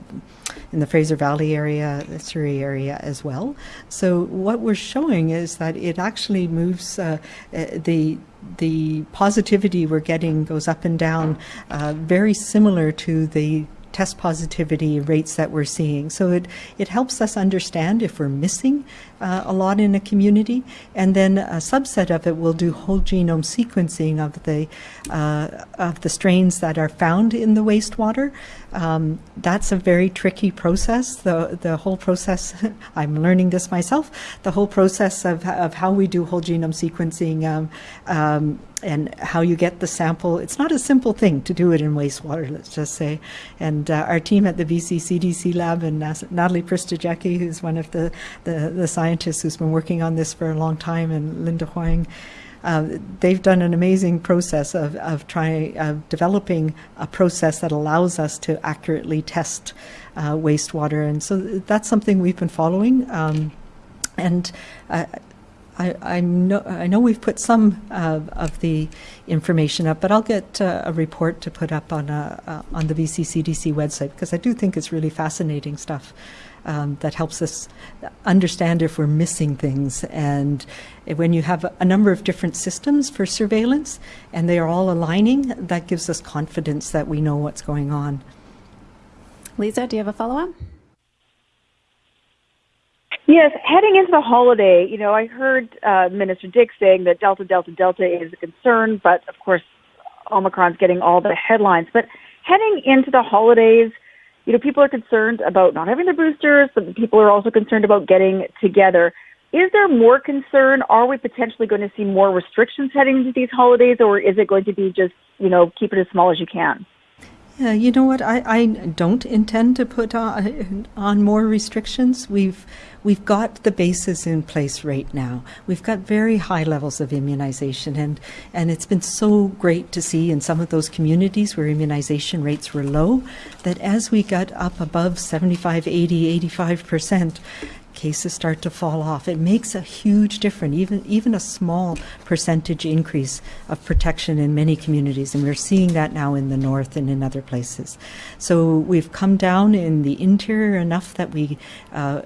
in the Fraser Valley area, the Surrey area as well. So what we're showing is that it actually moves uh, the the positivity we're getting goes up and down, uh, very similar to the test positivity rates that we're seeing. So it, it helps us understand if we're missing uh, a lot in a community. And then a subset of it will do whole genome sequencing of the, uh, of the strains that are found in the wastewater. Um, that's a very tricky process. The, the whole process, [laughs] I'm learning this myself, the whole process of, of how we do whole genome sequencing um, um, and how you get the sample. It's not a simple thing to do it in wastewater, let's just say. And uh, our team at the BC CDC lab and Natalie Prystajecky, who's one of the, the, the, scientists who's been working on this for a long time, and Linda Hoang, uh, they've done an amazing process of, of trying of developing a process that allows us to accurately test uh, wastewater, and so that's something we've been following. Um, and uh, I, I, know, I know we've put some uh, of the information up, but I'll get uh, a report to put up on, a, uh, on the BC CDC website because I do think it's really fascinating stuff um, that helps us understand if we're missing things. And when you have a number of different systems for surveillance and they are all aligning, that gives us confidence that we know what's going on. Lisa, do you have a follow up? Yes, heading into the holiday, you know, I heard uh, Minister Dix saying that Delta, Delta, Delta is a concern, but of course, Omicron's getting all the headlines. But heading into the holidays, you know, people are concerned about not having the boosters, but people are also concerned about getting together. Is there more concern? Are we potentially going to see more restrictions heading into these holidays, or is it going to be just, you know, keep it as small as you can? Yeah, you know what? I, I don't intend to put on, on more restrictions. We've we've got the bases in place right now. We've got very high levels of immunization, and and it's been so great to see in some of those communities where immunization rates were low that as we got up above 75, 80, 85 percent, cases start to fall off. It makes a huge difference, even even a small percentage increase of protection in many communities, and we're seeing that now in the north and in other places. So we've come down in the interior enough that we uh,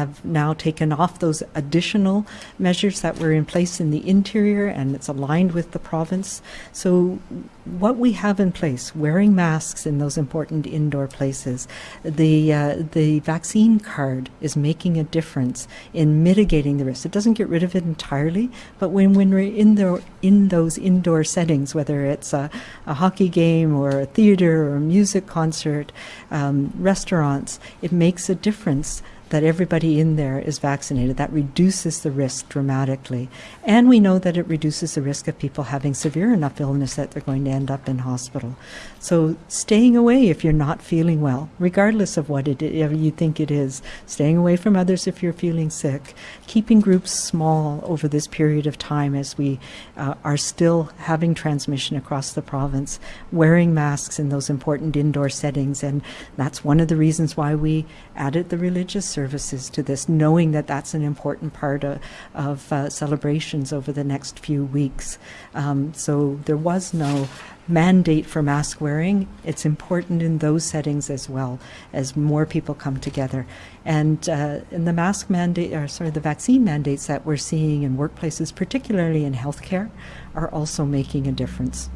have now taken off those additional measures that were in place in the interior, and it's aligned with the province. So what we have in place, wearing masks in those important indoor places, the uh, the vaccine card is making a difference in mitigating the risk. It doesn't get rid of it entirely, but when when we're in the in those indoor settings, whether it's a, a hockey game or a theater or a music concert, um, restaurants, it makes a difference that everybody in there is vaccinated. That reduces the risk dramatically. And we know that it reduces the risk of people having severe enough illness that they're going to end up in hospital. So staying away if you're not feeling well, regardless of what it is, you think it is, staying away from others if you're feeling sick, keeping groups small over this period of time as we uh, are still having transmission across the province, wearing masks in those important indoor settings. And that's one of the reasons why we added the religious services to this, knowing that that's an important part of, of uh, celebrations over the next few weeks. Um, so there was no mandate for mask wearing. It's important in those settings as well as more people come together. And uh, in the mask mandate, or sorry, the vaccine mandates that we're seeing in workplaces, particularly in healthcare, are also making a difference.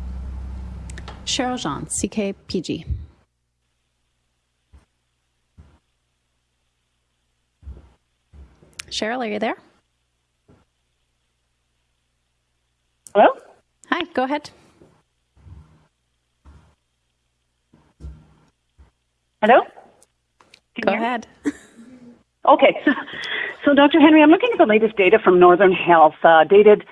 Cheryl Jean, CKPG. Cheryl, are you there? Hello? Hi, go ahead. Hello? Can Go ahead. [laughs] Okay. [laughs] So, Dr. Henry, I'm looking at the latest data from Northern Health, uh, dated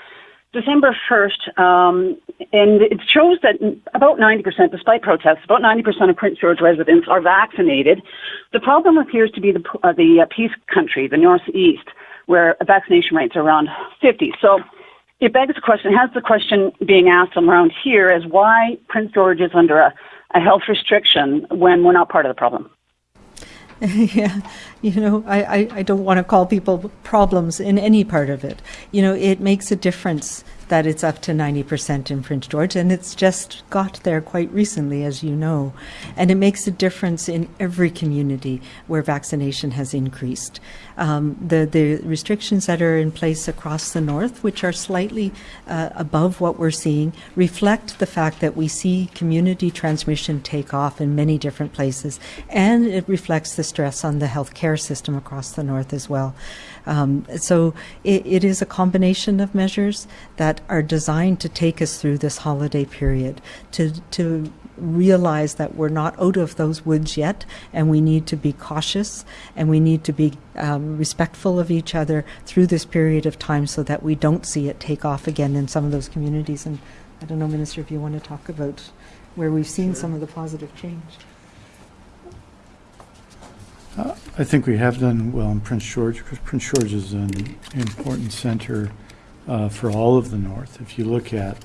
December 1st, um, and it shows that about 90%, despite protests, about 90% of Prince George residents are vaccinated. The problem appears to be the, uh, the uh, Peace Country, the Northeast, where vaccination rates are around 50. So it begs the question, has the question being asked around here as why Prince George is under a, a health restriction when we're not part of the problem? [laughs] yeah, you know, I, I, I don't want to call people problems in any part of it. You know, it makes a difference that it's up to 90% in Prince George, and it's just got there quite recently, as you know. And it makes a difference in every community where vaccination has increased. Um, the, the restrictions that are in place across the north, which are slightly uh, above what we're seeing, reflect the fact that we see community transmission take off in many different places, and it reflects the stress on the healthcare system across the north as well. Um, so it, it is a combination of measures that are designed to take us through this holiday period, to, to realize that we're not out of those woods yet, and we need to be cautious and we need to be um, respectful of each other through this period of time so that we don't see it take off again in some of those communities. And I don't know, Minister, if you want to talk about where we've seen some of the positive change. Uh, I think we have done well in Prince George because Prince George is an important center uh, for all of the North. If you look at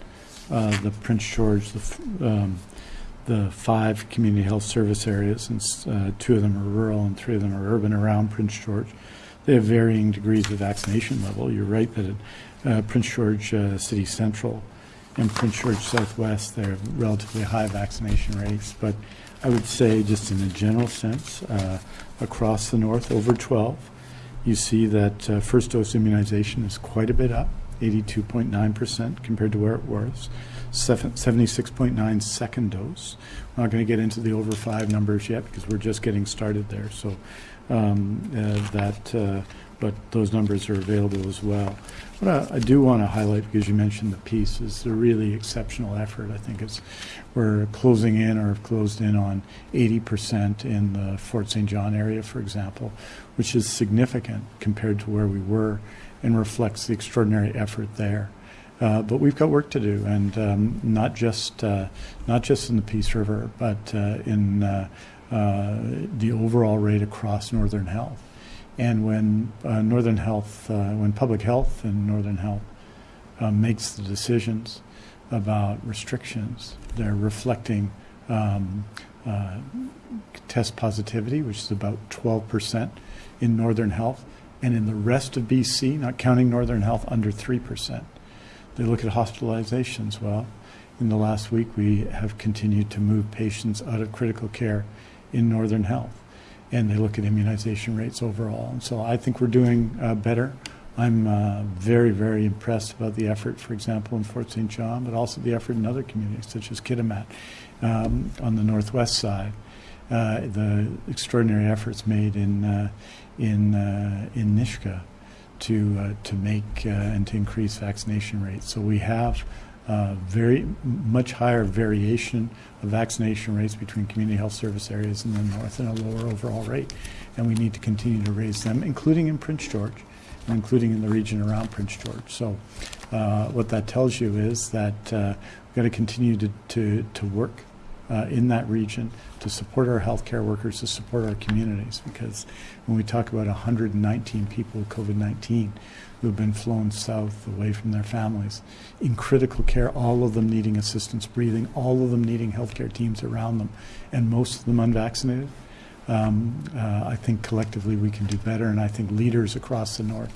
uh, the Prince George, the, um, the five community health service areas, and uh, two of them are rural and three of them are urban around Prince George, they have varying degrees of vaccination level. You're right that uh, Prince George uh, City Central and Prince George Southwest, they have relatively high vaccination rates, but I would say just in a general sense, uh, across the north, over 12, you see that uh, first dose immunization is quite a bit up, 82.9% compared to where it was, 76.9 second dose. I'm not going to get into the over five numbers yet because we're just getting started there. So um, uh, that, uh, but those numbers are available as well. What I, I do want to highlight, because you mentioned the Peace, is a really exceptional effort. I think it's we're closing in or have closed in on 80% in the Fort St. John area, for example, which is significant compared to where we were and reflects the extraordinary effort there. Uh, but we've got work to do, and um, not just uh, not just in the Peace River, but uh, in uh, uh, the overall rate across Northern Health. And when uh, Northern Health, when Public Health and Northern Health makes the decisions about restrictions, they're reflecting um, test positivity, which is about 12 percent in Northern Health, and in the rest of BC, not counting Northern Health, under 3%. They look at hospitalizations. Well, in the last week, we have continued to move patients out of critical care in Northern Health, and they look at immunization rates overall. And so I think we're doing uh, better. I'm uh, very, very impressed about the effort, for example, in Fort St. John, but also the effort in other communities, such as Kitimat um, on the northwest side. Uh, the extraordinary efforts made in uh, in uh, in Nisga'a to uh, to make uh, and to increase vaccination rates. So we have uh, very much higher variation of vaccination rates between community health service areas in the north and a lower overall rate, and we need to continue to raise them, including in Prince George, and including in the region around Prince George. So. what that tells you is that we've got to continue to, to, to work uh, in that region to support our healthcare workers, to support our communities. Because when we talk about 119 people with COVID 19 who have been flown south away from their families in critical care, all of them needing assistance breathing, all of them needing healthcare teams around them, and most of them unvaccinated. Um, uh, I think collectively we can do better, and I think leaders across the North,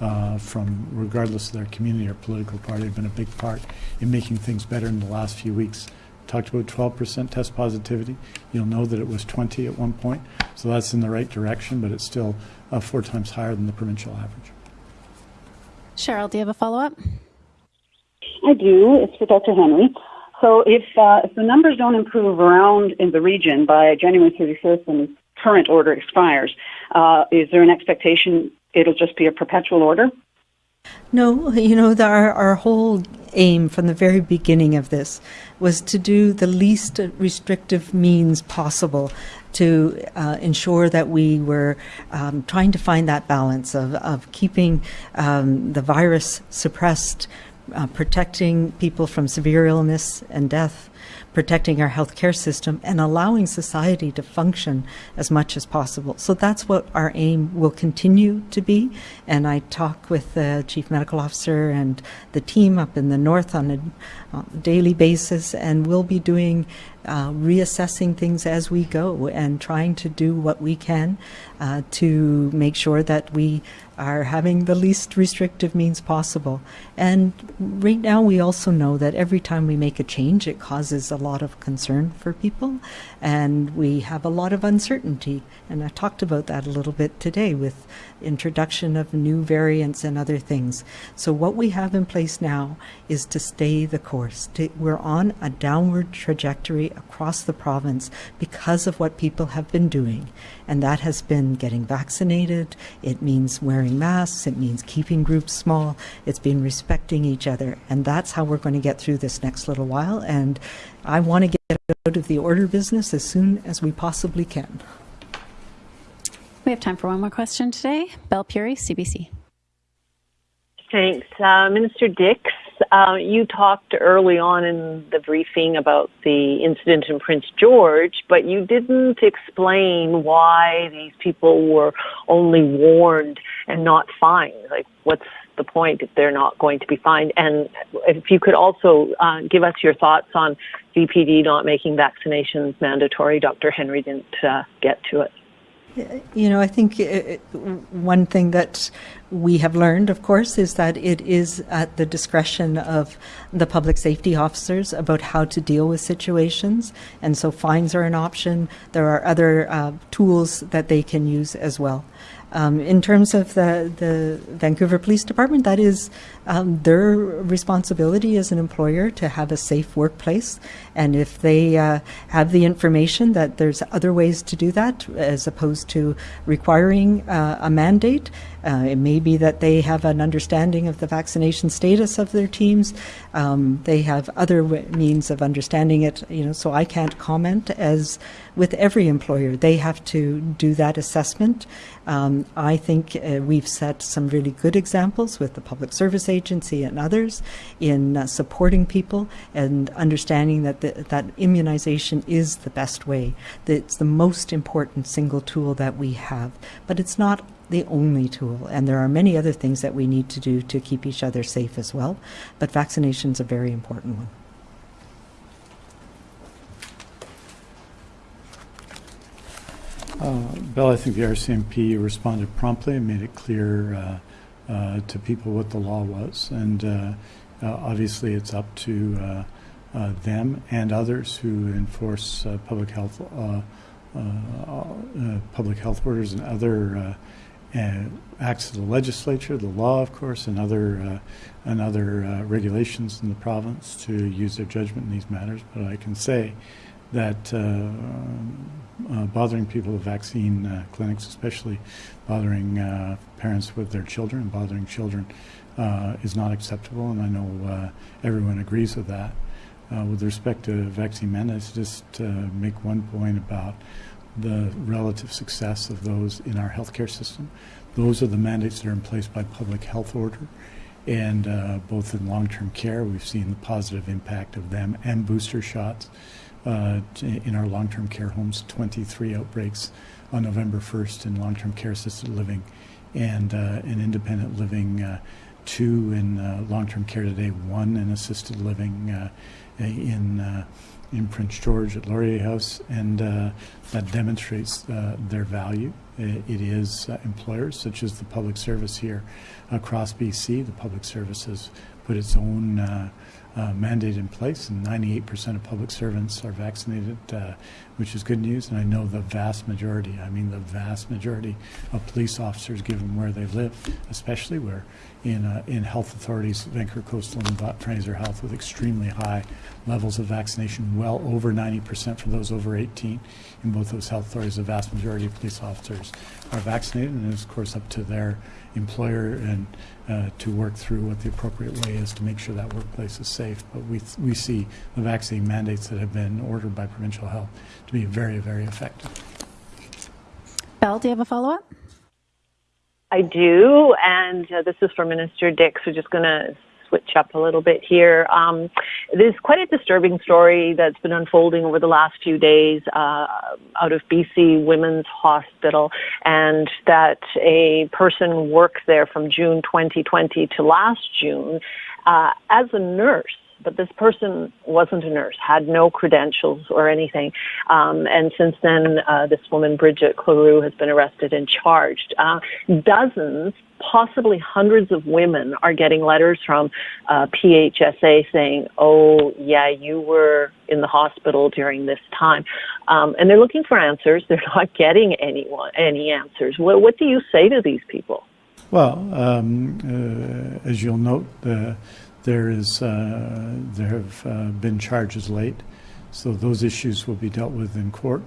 uh, from regardless of their community or political party, have been a big part in making things better in the last few weeks talked about 12% test positivity. You'll know that it was 20 at one point, so that's in the right direction, but it's still uh, four times higher than the provincial average. Cheryl, do you have a follow up? I do. It's for Dr. Henry. So if, uh, if the numbers don't improve around in the region by January 31st when the current order expires, uh, is there an expectation it'll just be a perpetual order? No, [laughs] you know, the, our, our whole aim from the very beginning of this was to do the least restrictive means possible to uh, ensure that we were um, trying to find that balance of, of keeping um, the virus suppressed, uh, protecting people from severe illness and death, protecting our healthcare system and allowing society to function as much as possible. So that's what our aim will continue to be. And I talk with the chief medical officer and the team up in the north on a uh, daily basis, and we'll be doing uh, reassessing things as we go and trying to do what we can uh, to make sure that we are having the least restrictive means possible. And right now, we also know that every time we make a change, it causes a lot of concern for people, and we have a lot of uncertainty. And I talked about that a little bit today with introduction of new variants and other things. So what we have in place now is to stay the course. We're on a downward trajectory across the province because of what people have been doing, and that has been getting vaccinated. It means wearing masks. It means keeping groups small. It's been respecting each other, and that's how we're going to get through this next little while. And I want to get out of the order business as soon as we possibly can. We have time for one more question today. Belle Puri, CBC. Thanks. Uh, Minister Dix, uh, you talked early on in the briefing about the incident in Prince George, but you didn't explain why these people were only warned and not fined. Like, what's the point if they're not going to be fined? And if you could also uh, give us your thoughts on VPD not making vaccinations mandatory. Dr. Henry didn't uh, get to it. You know, I think it, one thing that we have learned, of course, is that it is at the discretion of the public safety officers about how to deal with situations. And so fines are an option. There are other uh, tools that they can use as well. Um, in terms of the, the Vancouver Police Department, that is um, their responsibility as an employer to have a safe workplace. And if they uh, have the information that there's other ways to do that, as opposed to requiring uh, a mandate, uh, it may be that they have an understanding of the vaccination status of their teams. Um, they have other means of understanding it. You know, so I can't comment. As with every employer, they have to do that assessment. Um, I think uh, we've set some really good examples with the Public Service Agency and others in uh, supporting people and understanding that the, that immunization is the best way. That it's the most important single tool that we have, but it's not the only tool, and there are many other things that we need to do to keep each other safe as well. But vaccination is a very important one. Uh, Bill, I think the RCMP responded promptly and made it clear uh, Uh, to people what the law was. And uh, uh, obviously, it's up to uh, uh them and others who enforce uh, public health public health orders and other acts of the legislature, the law, of course, and other and other regulations in the province to use their judgment in these matters. But I can say that uh, bothering people with vaccine uh, clinics, especially bothering uh, parents with their children, bothering children, uh, is not acceptable, and I know uh, everyone agrees with that. Uh, with respect to vaccine mandates, just make one point about the relative success of those in our healthcare system. Those are the mandates that are in place by public health order. And both in long term care, we've seen the positive impact of them and booster shots uh, in our long-term care homes, 23 outbreaks on November 1st in long-term care assisted living and uh, in independent living, uh, two in uh, long-term care today, one in assisted living uh, in uh, in Prince George at Laurier House, and that demonstrates their value. It, it is employers such as the public service here across BC. The public service has put its own uh, mandate in place, and 98% of public servants are vaccinated, uh, which is good news. And I know the vast majority, I mean the vast majority of police officers, given where they live, especially where in, uh, in health authorities, Vancouver Coastal and Fraser Health, with extremely high levels of vaccination, well over 90% for those over 18. In both those health authorities, the vast majority of police officers are vaccinated, and it's of course up to their employer and uh, to work through what the appropriate way is to make sure that workplace is safe. But we, we see the vaccine mandates that have been ordered by provincial health to be very, very effective. Belle, do you have a follow up? I do, and uh, this is for Minister Dix. We're just going to switch up a little bit here. Um, there's quite a disturbing story that's been unfolding over the last few days uh, out of BC Women's Hospital, and that a person worked there from June 2020 to last June uh, as a nurse but this person wasn't a nurse, had no credentials or anything. Um, and since then, uh, this woman, Bridget Cleroux, has been arrested and charged. Uh, dozens, possibly hundreds of women are getting letters from uh, PHSA saying, oh, yeah, you were in the hospital during this time. Um, and they're looking for answers. They're not getting anyone, any answers. What, what do you say to these people? Well, um, uh, as you'll note, the there is uh, there have uh, been charges late, so those issues will be dealt with in court.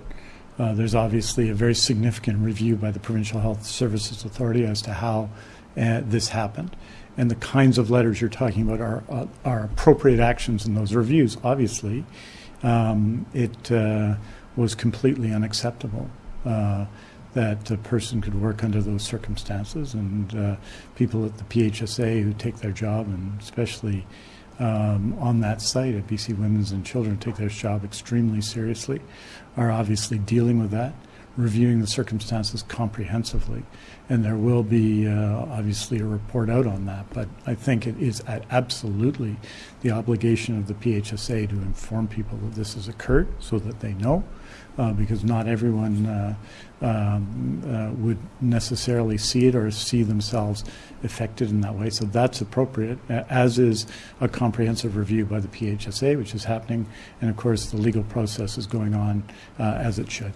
Uh, there's obviously a very significant review by the Provincial Health Services Authority as to how uh, this happened, and the kinds of letters you're talking about are uh, are appropriate actions in those reviews. Obviously, um, it uh, was completely unacceptable that a person could work under those circumstances. And uh, people at the PHSA who take their job, and especially um, on that site at BC Women's and Children, take their job extremely seriously, are obviously dealing with that, reviewing the circumstances comprehensively. And there will be uh, obviously a report out on that. But I think it is absolutely the obligation of the PHSA to inform people that this has occurred so that they know uh, because not everyone uh, um, uh, would necessarily see it or see themselves affected in that way. So that's appropriate, as is a comprehensive review by the PHSA, which is happening, and of course the legal process is going on uh, as it should.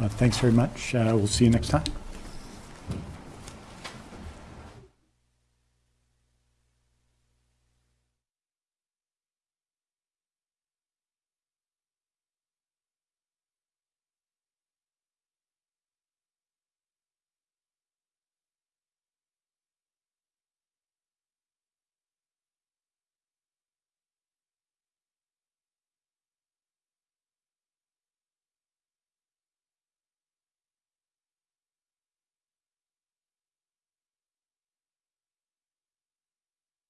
Thanks very much. We'll see you next time.